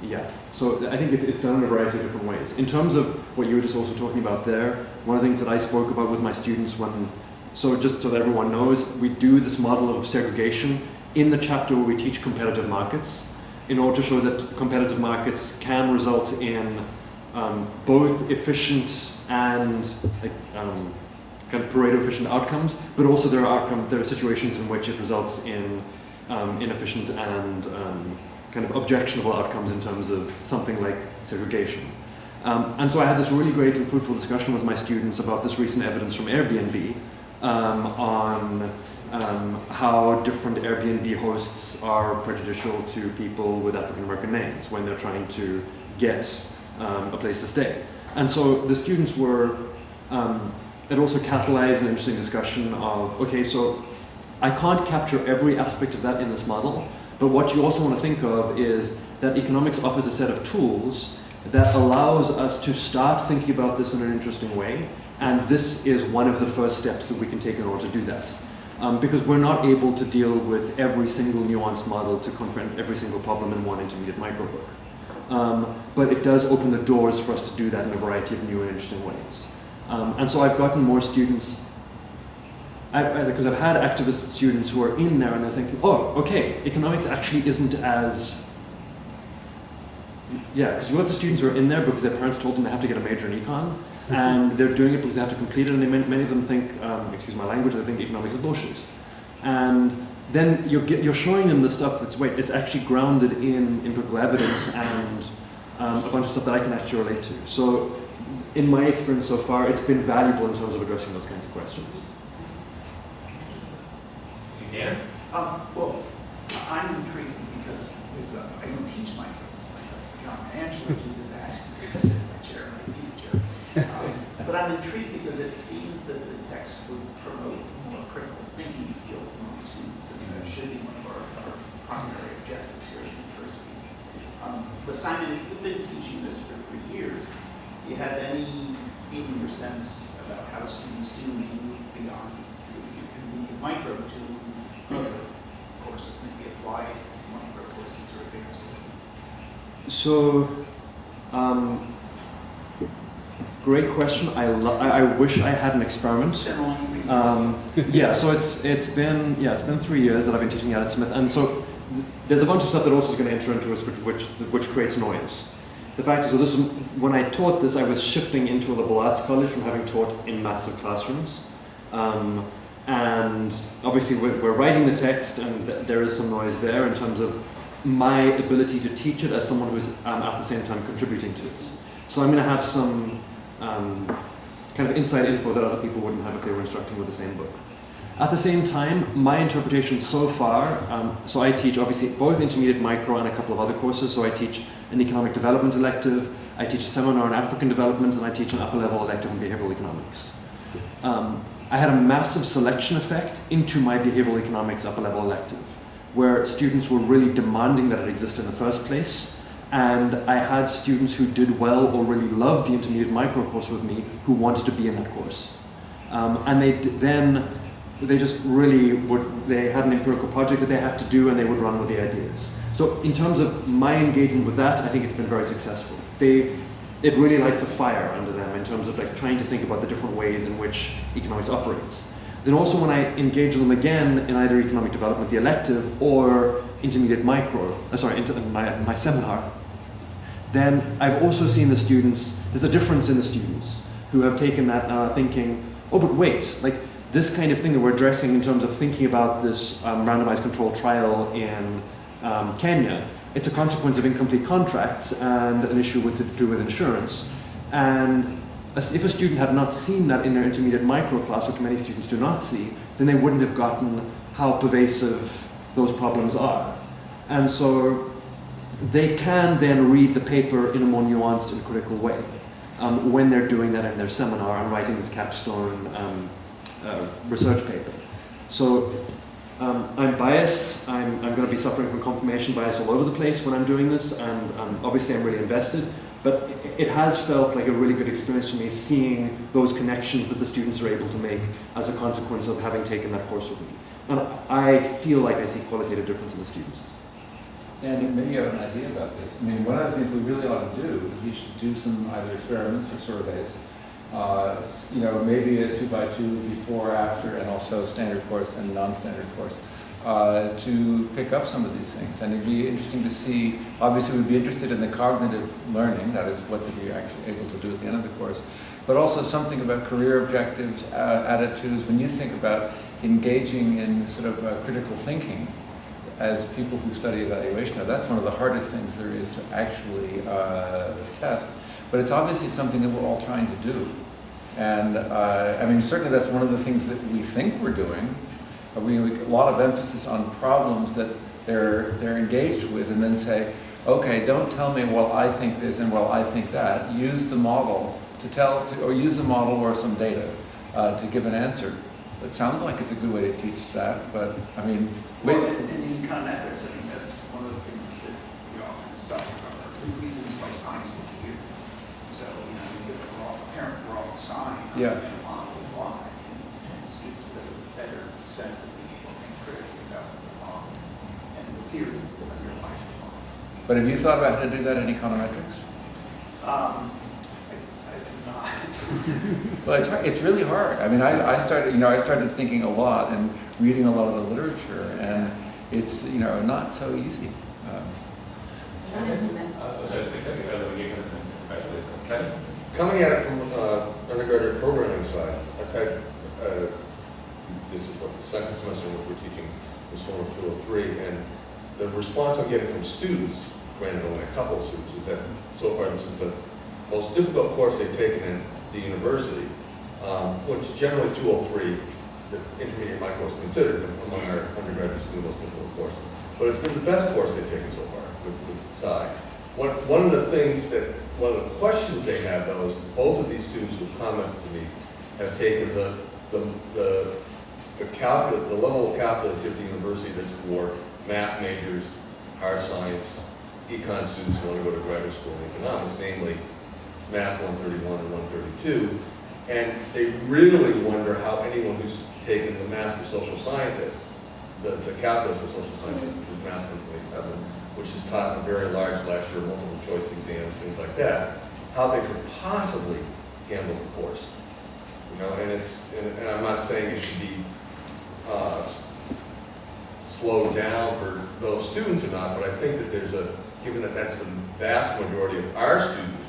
yeah, so I think it, it's done in a variety of different ways. In terms of what you were just also talking about there, one of the things that I spoke about with my students when, so just so that everyone knows, we do this model of segregation in the chapter where we teach competitive markets in order to show that competitive markets can result in um, both efficient and um, kind of Pareto efficient outcomes, but also there are outcome, there are situations in which it results in um, inefficient and um, kind of objectionable outcomes in terms of something like segregation. Um, and so I had this really great and fruitful discussion with my students about this recent evidence from Airbnb um, on um, how different Airbnb hosts are prejudicial to people with African American names when they're trying to get um, a place to stay. And so the students were, um, it also catalyzed an interesting discussion of, okay, so I can't capture every aspect of that in this model, but what you also want to think of is that economics offers a set of tools that allows us to start thinking about this in an interesting way, and this is one of the first steps that we can take in order to do that. Um, because we're not able to deal with every single nuanced model to confront every single problem in one intermediate microbook. Um, but it does open the doors for us to do that in a variety of new and interesting ways. Um, and so I've gotten more students because I've had activist students who are in there and they're thinking, oh, okay, economics actually isn't as yeah, because you got the students who are in there because their parents told them they have to get a major in econ, and they're doing it because they have to complete it, and they, many of them think, um, excuse my language, they think economics is bullshit. And then you're, get, you're showing them the stuff that's, wait, it's actually grounded in empirical evidence and um, a bunch of stuff that I can actually relate to. So in my experience so far, it's been valuable in terms of addressing those kinds of questions.
Yeah.
Um, well, I'm intrigued because there's a, I don't teach micro. young Angela to do that because I'm a chair and a teacher. Um, But I'm intrigued because it seems that the text would promote more critical thinking skills among students, and that should be one of our, our primary objectives here at university. Um, But Simon, you've been teaching this for, for years. Do you have any feeling or sense about how students do move beyond, you can be micro to other courses, maybe applied micro courses or advanced courses?
So, um, great question. I, I I wish I had an experiment.
It's been only three years.
Um, yeah, so it's it's been yeah it's been three years that I've been teaching at Smith, and so there's a bunch of stuff that also is going to enter into us, which, which which creates noise. The fact is, so this is, when I taught this, I was shifting into a liberal arts college from having taught in massive classrooms, um, and obviously we're, we're writing the text, and th- there is some noise there in terms of my ability to teach it as someone who's um, at the same time contributing to it. So I'm going to have some um, kind of inside info that other people wouldn't have if they were instructing with the same book. At the same time, my interpretation so far, um, so I teach obviously both intermediate micro and a couple of other courses. So I teach an economic development elective, I teach a seminar on African development, and I teach an upper level elective on behavioral economics. Um, I had a massive selection effect into my behavioral economics upper level elective, where students were really demanding that it exist in the first place. And I had students who did well or really loved the intermediate micro course with me who wanted to be in that course. Um, and they then they just really would they had an empirical project that they had to do and they would run with the ideas. So in terms of my engagement with that i think it's been very successful. They it really lights a fire under them in terms of like trying to think about the different ways in which economics operates. Then also when i engage them again in either economic development the elective or intermediate micro uh, sorry into my, my seminar then i've also seen the students there's a difference in the students who have taken that uh, thinking oh but wait like this kind of thing that we're addressing in terms of thinking about this um, randomized controlled trial in um, Kenya, it's a consequence of incomplete contracts and an issue with to do with insurance. And if a student had not seen that in their intermediate micro class, which many students do not see, then they wouldn't have gotten how pervasive those problems are. And so they can then read the paper in a more nuanced and critical way um, when they're doing that in their seminar and writing this capstone um, uh, research paper. So um, I'm biased. I'm, I'm going to be suffering from confirmation bias all over the place when I'm doing this, and um, obviously I'm really invested. But it, has felt like a really good experience for me seeing those connections that the students are able to make as a consequence of having taken that course with me. And I feel like I see qualitative difference in the students.
And maybe you have an idea about this. I mean, one of the things we really ought to do is we should do some either experiments or surveys. Uh, you know, maybe a two by two before, after, and also standard course and non-standard course. Uh, to pick up some of these things. And it'd be interesting to see, obviously we'd be interested in the cognitive learning, that is what did you actually able to do at the end of the course, but also something about career objectives, uh, attitudes, when you think about engaging in sort of uh, critical thinking as people who study evaluation, now that's one of the hardest things there is to actually uh, test, but it's obviously something that we're all trying to do. And uh, I mean, certainly that's one of the things that we think we're doing, we have a lot of emphasis on problems that they're, they're engaged with and then say, okay, don't tell me, well, I think this and well, I think that. Use the model to tell, to, or use the model or some data uh, to give an answer. It sounds like it's a good way to teach that, but I mean,
Well, in, in econometrics, I think that's one of the things that we often suffer from, are two reasons why signs look weird. So, you know, you get the wrong, apparent wrong sign,
Yeah.
and a model of why, and students with a better sense of being able to think critically about the model and the theory that underlies the model.
but have you thought about how to do that in econometrics?
Um, I, I do not.
Well, it's, hard- it's really hard. I mean, I, I started, you know, I started thinking a lot and reading a lot of the literature, and it's, you know, not so easy. Um,
Coming at it from uh, undergraduate programming side, I've had, uh, this is what, the second semester in which we're teaching this form of 203, and the response I'm getting from students, granted only a couple of students, is that so far this is the most difficult course they've taken in the university, um, which generally 203, the intermediate micro is considered among our undergraduate students the most difficult course. But it's been the best course they've taken so far with, with Sai. one, one of the things that, one of the questions they have though is both of these students who commented to me have taken the, the, the, the the level of calculus at the university that's for math majors, hard science, econ students who want to go to graduate school in economics, namely math 131 and 132. And they really wonder how anyone who's taken the math for social scientists, the, the calculus for social scientists, which is math 127, which is taught in a very large lecture, multiple choice exams, things like that, how they could possibly handle the course. You know, and it's, and, and I'm not saying it should be, uh, slowed down for those students or not, but I think that there's a, given that that's the vast majority of our students,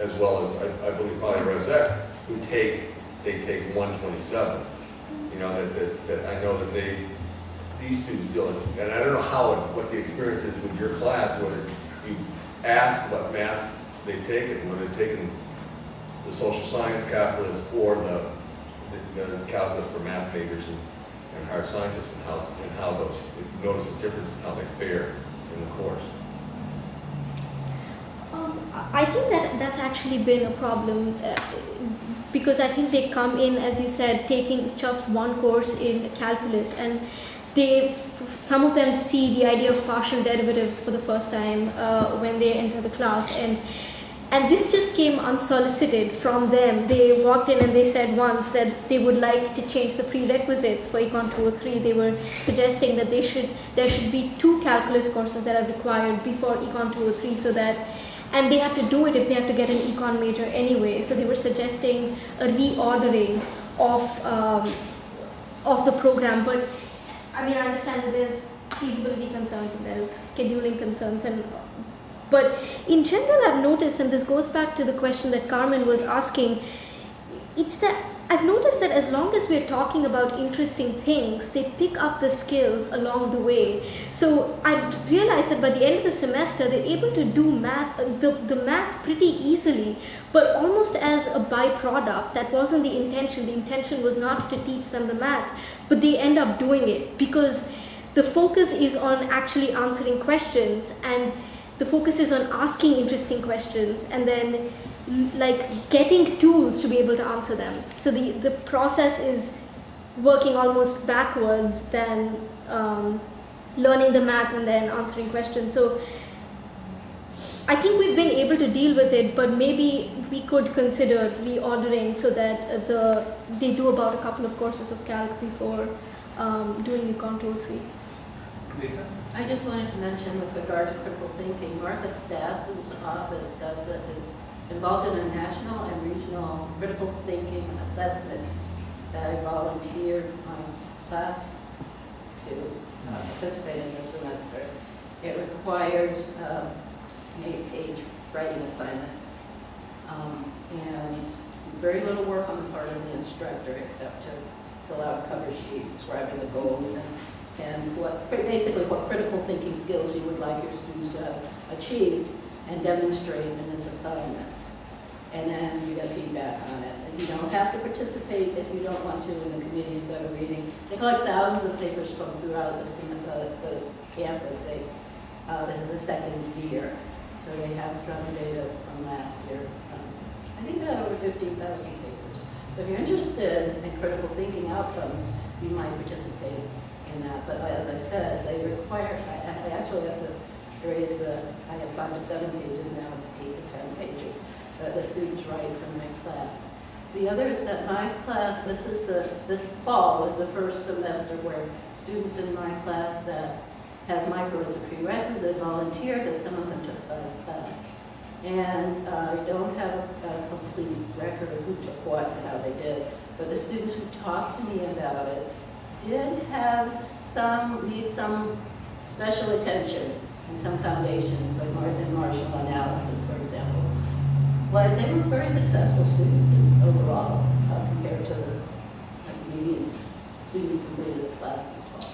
as well as, I, I believe probably Rosette, who take, they take one twenty-seven. You know, that, that, that I know that they, these students deal with, and I don't know how, what the experience is with your class, whether you've asked what math they've taken, whether they've taken the social science calculus or the, the the calculus for math majors and, and hard scientists, and how, and how those, if you notice a difference in how they fare in the course.
Um, I think that that's actually been a problem uh, because I think they come in, as you said, taking just one course in calculus, and they, some of them see the idea of partial derivatives for the first time uh, when they enter the class, and and this just came unsolicited from them. They walked in and they said once that they would like to change the prerequisites for Econ 203. They were suggesting that they should there should be two calculus courses that are required before Econ 203 so that and they have to do it if they have to get an econ major anyway. So they were suggesting a reordering of um, of the program. But I mean, I understand that there's feasibility concerns and there's scheduling concerns, and but in general, I've noticed, and this goes back to the question that Carmen was asking. It's that I've noticed that as long as we're talking about interesting things, they pick up the skills along the way. So I realized that by the end of the semester, they're able to do math, the, the math pretty easily, but almost as a byproduct. That wasn't the intention. The intention was not to teach them the math, but they end up doing it because the focus is on actually answering questions and the focus is on asking interesting questions and then like getting tools to be able to answer them. So the, the process is working almost backwards than um, learning the math and then answering questions. So I think we've been able to deal with it, but maybe we could consider reordering so that uh, the they do about a couple of courses of calc before um, doing Econ 203.
I just wanted to mention with regard to critical thinking, Martha Stassen's office does it, is involved in a national and regional critical thinking assessment that I volunteered my class to uh, participate in this semester. It requires um, an eight-page writing assignment um, and very little work on the part of the instructor except to fill out a cover sheet describing the goals and and what, basically what critical thinking skills you would like your students to have achieved and demonstrate in this assignment. And then you get feedback on it. And you don't have to participate if you don't want to in the committees that are reading. They collect thousands of papers from throughout the, the, the campus. They, uh, this is the second year. So they have some data from last year. Um, I think they had over 15,000 papers. So if you're interested in critical thinking outcomes, you might participate in that, but as I said, they require, I, I actually have to raise the, I have five to seven pages now, it's eight to 10 that the students write in my class. The other is that my class, this is the, this fall was the first semester where students in my class that has micro as a prerequisite volunteered, and some of them took science class. And uh, I don't have a, a complete record of who took what and how they did, but the students who talked to me about it did have some, need some special attention and some foundations, like Martin marginal analysis, for example. But they were very successful students in- overall uh, compared to the like, median student who completed the class in fall.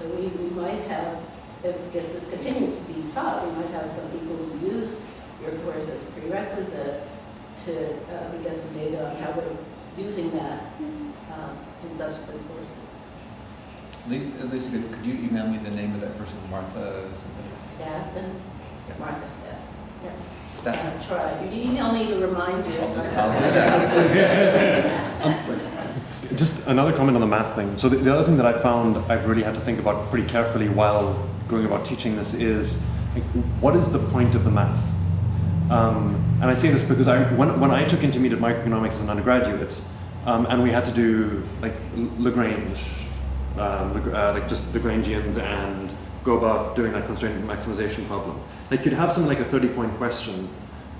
So we, we might have, if, if this continues to be taught, we might have some people who use your course as a prerequisite to uh, get some data on how they're using that um, in subsequent courses.
Lisa, Lisa, could you email me the name of that person, Martha something?
Stassen, Marcus, yes. Yes.
That's
Uh, Try. You email me to remind you.
Just another comment on the math thing. So the, the other thing that I found I've really had to think about pretty carefully while going about teaching this is like, what is the point of the math? Um, and I say this because I, when, when I took intermediate microeconomics as an undergraduate, um, and we had to do like Lagrange, um, uh, like just Lagrangians and go about doing that constraint maximization problem. Like you'd have something like a 30 point question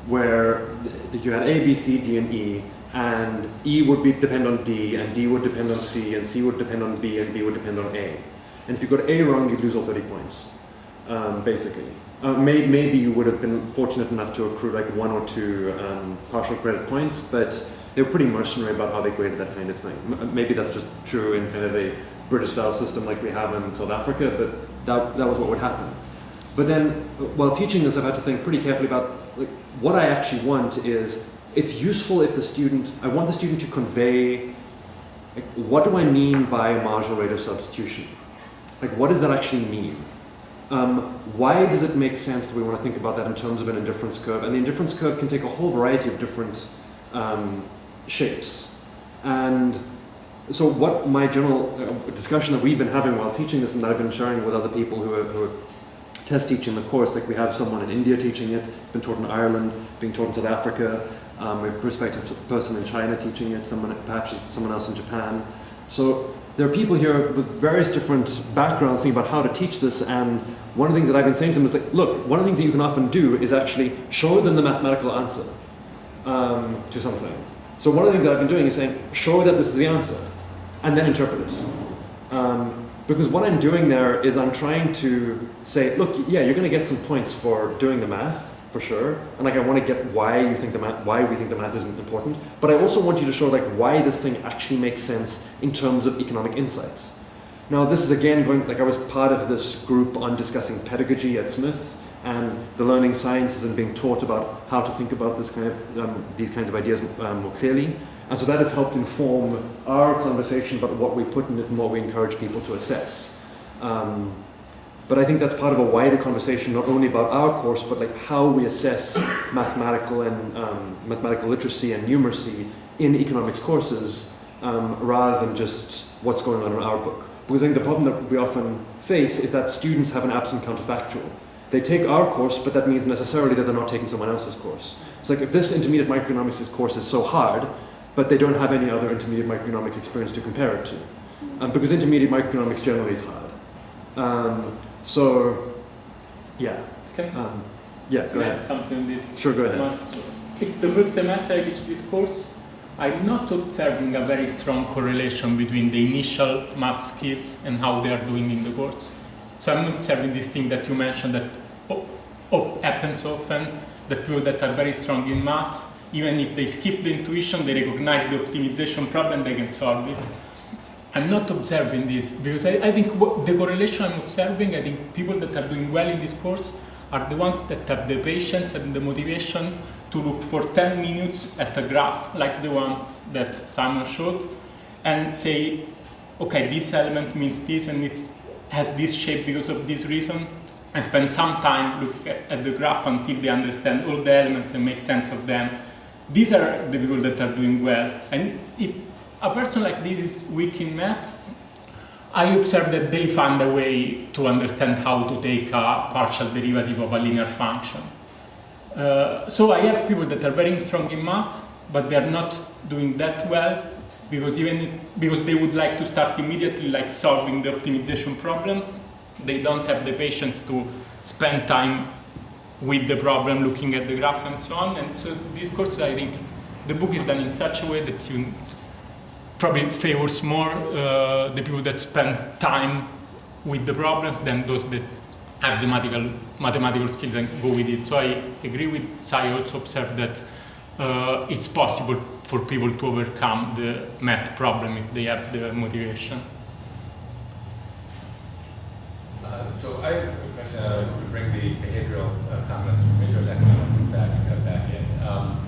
where you had A, B, C, D, and E, and E would be depend on D, and D would depend on C, and C would depend on B, and B would depend on A. And if you got A wrong, you'd lose all 30 points, um, basically. Uh, may, maybe you would have been fortunate enough to accrue like one or two um, partial credit points, but they were pretty mercenary about how they graded that kind of thing. M- maybe that's just true in kind of a British-style system like we have in South Africa, but that, that was what would happen. But then, while teaching this, I've had to think pretty carefully about like, what I actually want is it's useful if the student, I want the student to convey like, what do I mean by marginal rate of substitution? Like, what does that actually mean? Um, why does it make sense that we want to think about that in terms of an indifference curve? And the indifference curve can take a whole variety of different um, shapes. And so what my general uh, discussion that we've been having while teaching this and that I've been sharing with other people who are, who are test teaching the course, like we have someone in India teaching it, been taught in Ireland, being taught in South Africa, um, a prospective person in China teaching it, someone perhaps someone else in Japan. So there are people here with various different backgrounds thinking about how to teach this and one of the things that I've been saying to them is like, look, one of the things that you can often do is actually show them the mathematical answer um, to something. So one of the things that I've been doing is saying, show that this is the answer, and then interpret it. Um, because what I'm doing there is I'm trying to say, look, yeah, you're going to get some points for doing the math, for sure, and like I want to get why you think the math, why we think the math is important, but I also want you to show like why this thing actually makes sense in terms of economic insights. Now this is again going, like I was part of this group on discussing pedagogy at Smith, and the learning sciences and being taught about how to think about this kind of um, these kinds of ideas um, more clearly. And so that has helped inform our conversation about what we put in it and what we encourage people to assess. Um, but I think that's part of a wider conversation, not only about our course, but like how we assess mathematical and um, mathematical literacy and numeracy in economics courses, um, rather than just what's going on in our book. Because I think the problem that we often face is that students have an absent counterfactual. They take our course, but that means necessarily that they're not taking someone else's course. It's like if this intermediate microeconomics course is so hard, but they don't have any other intermediate microeconomics experience to compare it to. Um, because intermediate microeconomics generally is hard. Um, so, yeah.
Okay.
Um, yeah, go ahead.
something this?
Sure, go ahead.
It's the first semester I teach this course. I'm not observing a very strong correlation between the initial math skills and how they are doing in the course. So I'm not observing this thing that you mentioned that oh, oh, happens often, that people that are very strong in math, even if they skip the intuition, they recognize the optimization problem, they can solve it. I'm not observing this because I, I think what, the correlation I'm observing, I think people that are doing well in this course are the ones that have the patience and the motivation to look for 10 minutes at a graph like the ones that Simon showed and say, okay, this element means this and it has this shape because of this reason and spend some time looking at, at the graph until they understand all the elements and make sense of them. These are the people that are doing well. And if a person like this is weak in math, I observe that they find a way to understand how to take a partial derivative of a linear function. Uh, so I have people that are very strong in math, but they are not doing that well because even if, because they would like to start immediately like solving the optimization problem, they don't have the patience to spend time with the problem, looking at the graph and so on. And so this course, I think, the book is done in such a way that you probably favors more uh, the people that spend time with the problems than those that have the mathematical, mathematical skills and go with it. So I agree with Sai, also observed that uh, it's possible for people to overcome the math problem if they have the motivation.
Uh, so I have uh, to bring the behavioral uh, comments from research economics back, uh, back in. Um,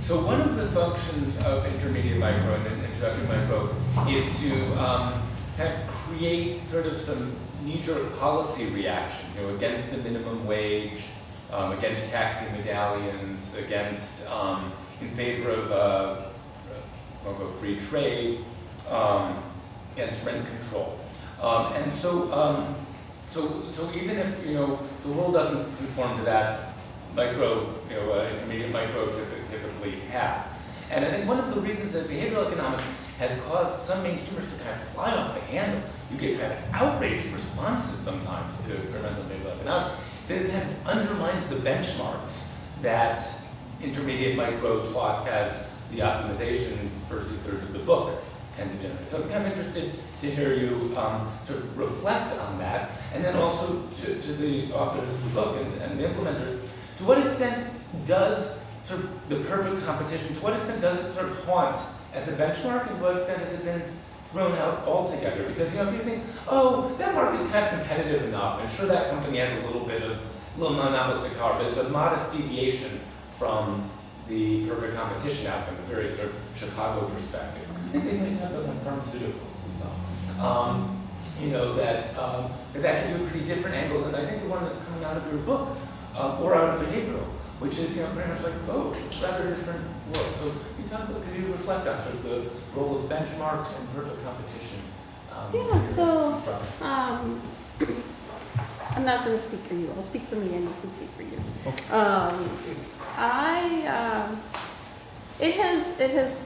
so one of the functions of intermediate micro and this introductory micro is to um, of create sort of some knee-jerk policy reaction, you know, against the minimum wage, um, against taxi medallions, against, um, in favor of uh, free trade, um, against rent control. Um, and so, um, so, so even if, you know, the world doesn't conform to that, micro, you know, uh, intermediate micro typically has. And I think one of the reasons that behavioral economics has caused some mainstreamers to kind of fly off the handle, you get kind of outraged responses sometimes to experimental behavioral economics, that it kind of undermines the benchmarks that intermediate micro taught as the optimization first two thirds of the book tend to generate. So I'm kind of interested to hear you um, sort of reflect on that, and then also to, to the authors of the book and, and the implementers, to what extent does sort of the perfect competition, to what extent does it sort of haunt as a benchmark, and to what extent has it been thrown out altogether? Because you know, if you think, oh, that market is kind of competitive enough, and sure that company has a little bit of little monopolistic power, but it's a modest deviation from the perfect competition outcome, a very sort of Chicago perspective. I think they talk about pharmaceuticals and on. Um, you know, that, um, that that gives you a pretty different angle than I think the one that's coming out of your book, uh, or out of the behavioral, which is, you know, pretty much like, oh, it's rather different world. So you talk about, can you reflect on sort of the role of benchmarks and perfect competition? Um,
Yeah, so, um, I'm not gonna speak for you, I'll speak for me and you can speak for you.
Okay.
Um, I, um, it has, it has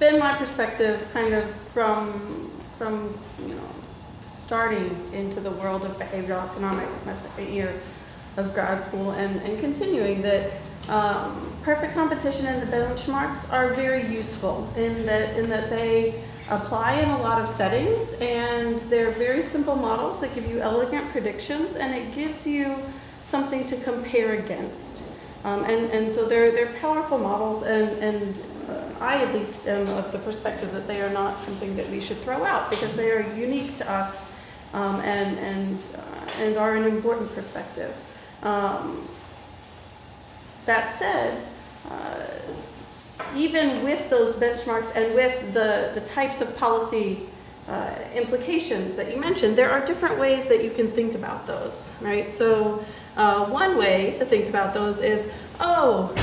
been my perspective kind of from, from, you know, starting into the world of behavioral economics my second year of grad school and, and continuing that um, perfect competition and the benchmarks are very useful in that, in that they apply in a lot of settings and they're very simple models that give you elegant predictions and it gives you something to compare against. Um, and, and so they're, they're powerful models and, and I at least am of the perspective that they are not something that we should throw out because they are unique to us um, and, and, uh, and are an important perspective. Um, that said, uh, even with those benchmarks and with the, the types of policy uh, implications that you mentioned, there are different ways that you can think about those, right? So uh, one way to think about those is, oh,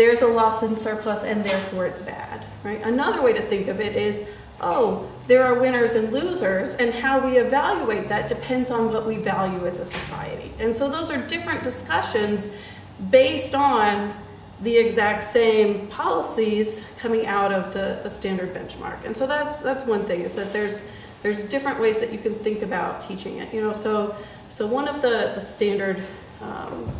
there's a loss in surplus and therefore it's bad, right? Another way to think of it is, oh, there are winners and losers and how we evaluate that depends on what we value as a society. And so those are different discussions based on the exact same policies coming out of the, the standard benchmark. And so that's that's one thing is that there's there's different ways that you can think about teaching it. You know, so so one of the the standard um,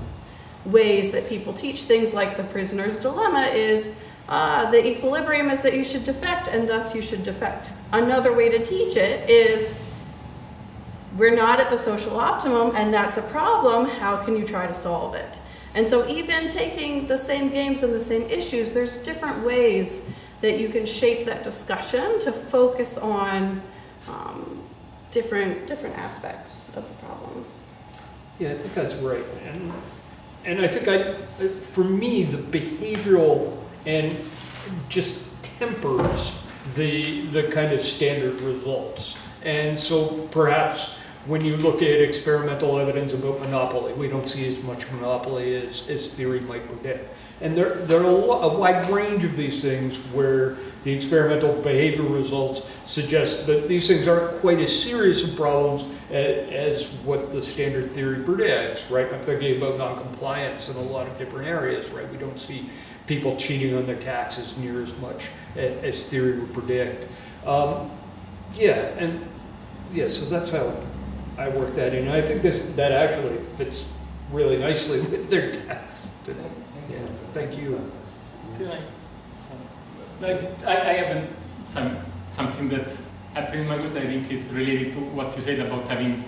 ways that people teach things like the prisoner's dilemma is uh, the equilibrium is that you should defect and thus you should defect. Another way to teach it is we're not at the social optimum and that's a problem. How can you try to solve it? And so even taking the same games and the same issues, there's different ways that you can shape that discussion to focus on um, different, different aspects of the problem.
Yeah, I think that's right. And, and I think I, for me, the behavioral and just tempers the, the kind of standard results. And so perhaps when you look at experimental evidence about monopoly, we don't see as much monopoly as, as theory might predict. And there, there are a, wide range of these things where the experimental behavior results suggest that these things aren't quite as serious of problems as, what the standard theory predicts, right? I'm thinking about noncompliance in a lot of different areas, right? We don't see people cheating on their taxes near as much as theory would predict. Um, yeah, and yeah, so that's how I work that in. I think this that actually fits really nicely with their test. Yeah, thank you.
Can I, like, I, I have some, something that happened in my course I think is related to what you said about having,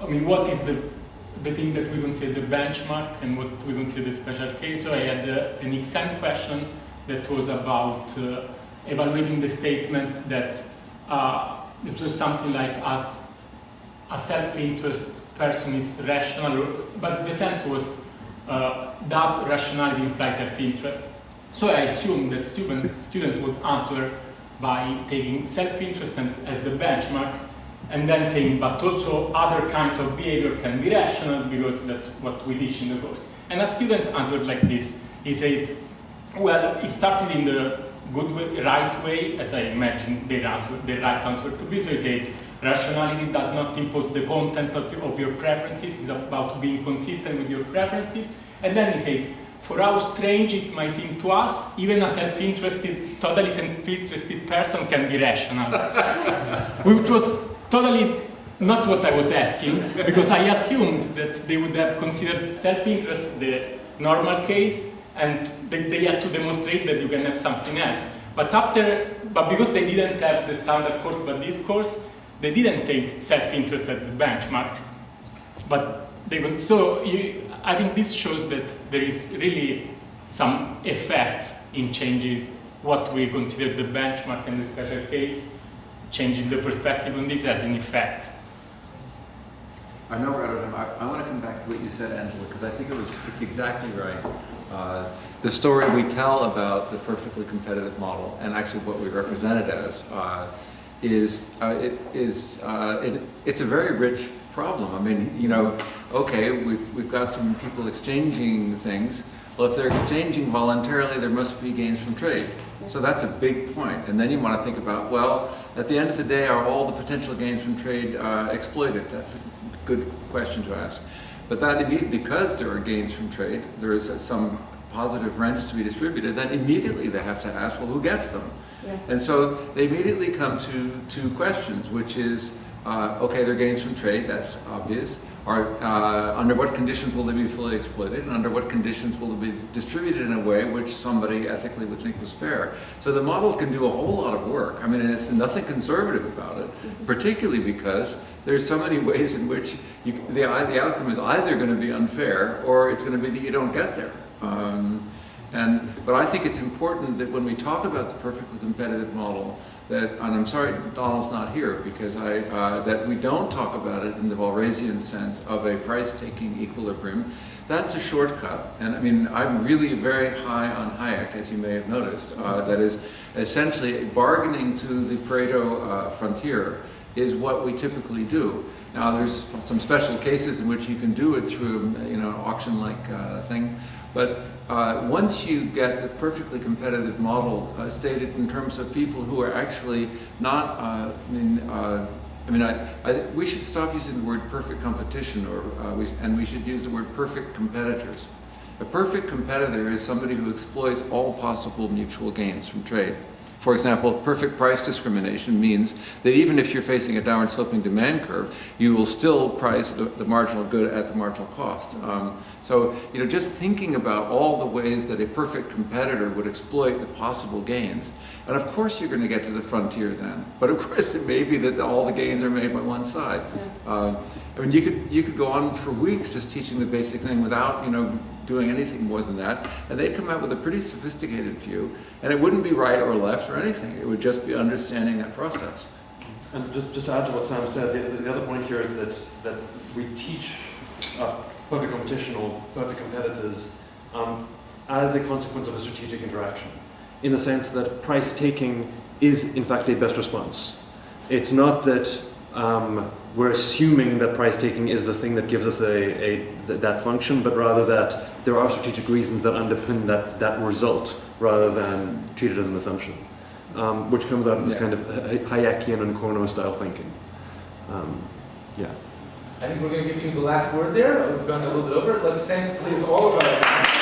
I mean, what is the, the thing that we consider the benchmark and what we consider the special case. So I had uh, an exam question that was about uh, evaluating the statement that uh, it was something like as a self-interest person is rational, but the sense was uh, does rationality imply self-interest? So I assume that student, student would answer by taking self-interest as, the benchmark and then saying, but also other kinds of behavior can be rational because that's what we teach in the course. And a student answered like this. He said, well, he started in the good way, right way, as I imagine the, answer, the right answer to be. So he said, rationality does not impose the content of your preferences. It's about being consistent with your preferences. And then he said, for how strange it might seem to us, even a self-interested, totally self-interested person can be rational. Which was totally not what I was asking, because I assumed that they would have considered self-interest the normal case, and they, they had to demonstrate that you can have something else. But after, but because they didn't have the standard course, but this course, they didn't take self-interest as the benchmark. But they so you, I think this shows that there is really some effect in changes what we consider the benchmark and the special case, changing the perspective on this has an effect.
I know we're out of time. I, I want to come back to what you said, Angela, because I think it was, it's exactly right. Uh, the story we tell about the perfectly competitive model, and actually what we represent it as, uh, is, uh, it is, uh, it, it's a very rich problem. I mean, you know, okay, we've, we've got some people exchanging things. Well, if they're exchanging voluntarily, there must be gains from trade. So that's a big point. And then you want to think about, well, at the end of the day, are all the potential gains from trade uh, exploited? That's a good question to ask. But that immediately, because there are gains from trade, there is some positive rents to be distributed, then immediately they have to ask, well, who gets them?
Yeah.
And so they immediately come to two questions, which is, uh, okay, there are gains from trade, that's obvious. Are, uh, under what conditions will they be fully exploited, and under what conditions will they be distributed in a way which somebody ethically would think was fair? So the model can do a whole lot of work. I mean, it's nothing conservative about it, particularly because there's so many ways in which you, the, the outcome is either going to be unfair or it's going to be that you don't get there. Um, and, but I think it's important that when we talk about the perfectly competitive model, that, and I'm sorry Donald's not here, because I, uh, that we don't talk about it in the Walrasian sense of a price-taking equilibrium. That's a shortcut. And I mean, I'm really very high on Hayek, as you may have noticed. Uh, that is essentially bargaining to the Pareto uh, frontier is what we typically do. Now, there's some special cases in which you can do it through, you know, auction-like uh, thing. But uh, once you get a perfectly competitive model uh, stated in terms of people who are actually not, uh, I mean, uh, I mean, I, I, we should stop using the word perfect competition, or uh, we, and we should use the word perfect competitors. A perfect competitor is somebody who exploits all possible mutual gains from trade. For example, perfect price discrimination means that even if you're facing a downward sloping demand curve, you will still price the, the marginal good at the marginal cost. Um, so, you know, just thinking about all the ways that a perfect competitor would exploit the possible gains. And of course you're going to get to the frontier then. But of course it may be that all the gains are made by one side. Uh, I mean, you could, you could go on for weeks just teaching the basic thing without, you know, doing anything more than that, and they'd come out with a pretty sophisticated view, and it wouldn't be right or left or anything. It would just be understanding that process.
And just, just to add to what Sam said, the, the other point here is that, that we teach uh, perfect competition or perfect competitors um, as a consequence of a strategic interaction, in the sense that price taking is in fact a best response. It's not that um, we're assuming that price taking is the thing that gives us a, a th that function, but rather that there are strategic reasons that underpin that, that result rather than treat it as an assumption, um, which comes out of this
Yeah.
kind of Hayekian and Cournot style thinking. Um, yeah.
I think we're going to give you the last word there. We've gone a little bit over. Let's thank, please, all of our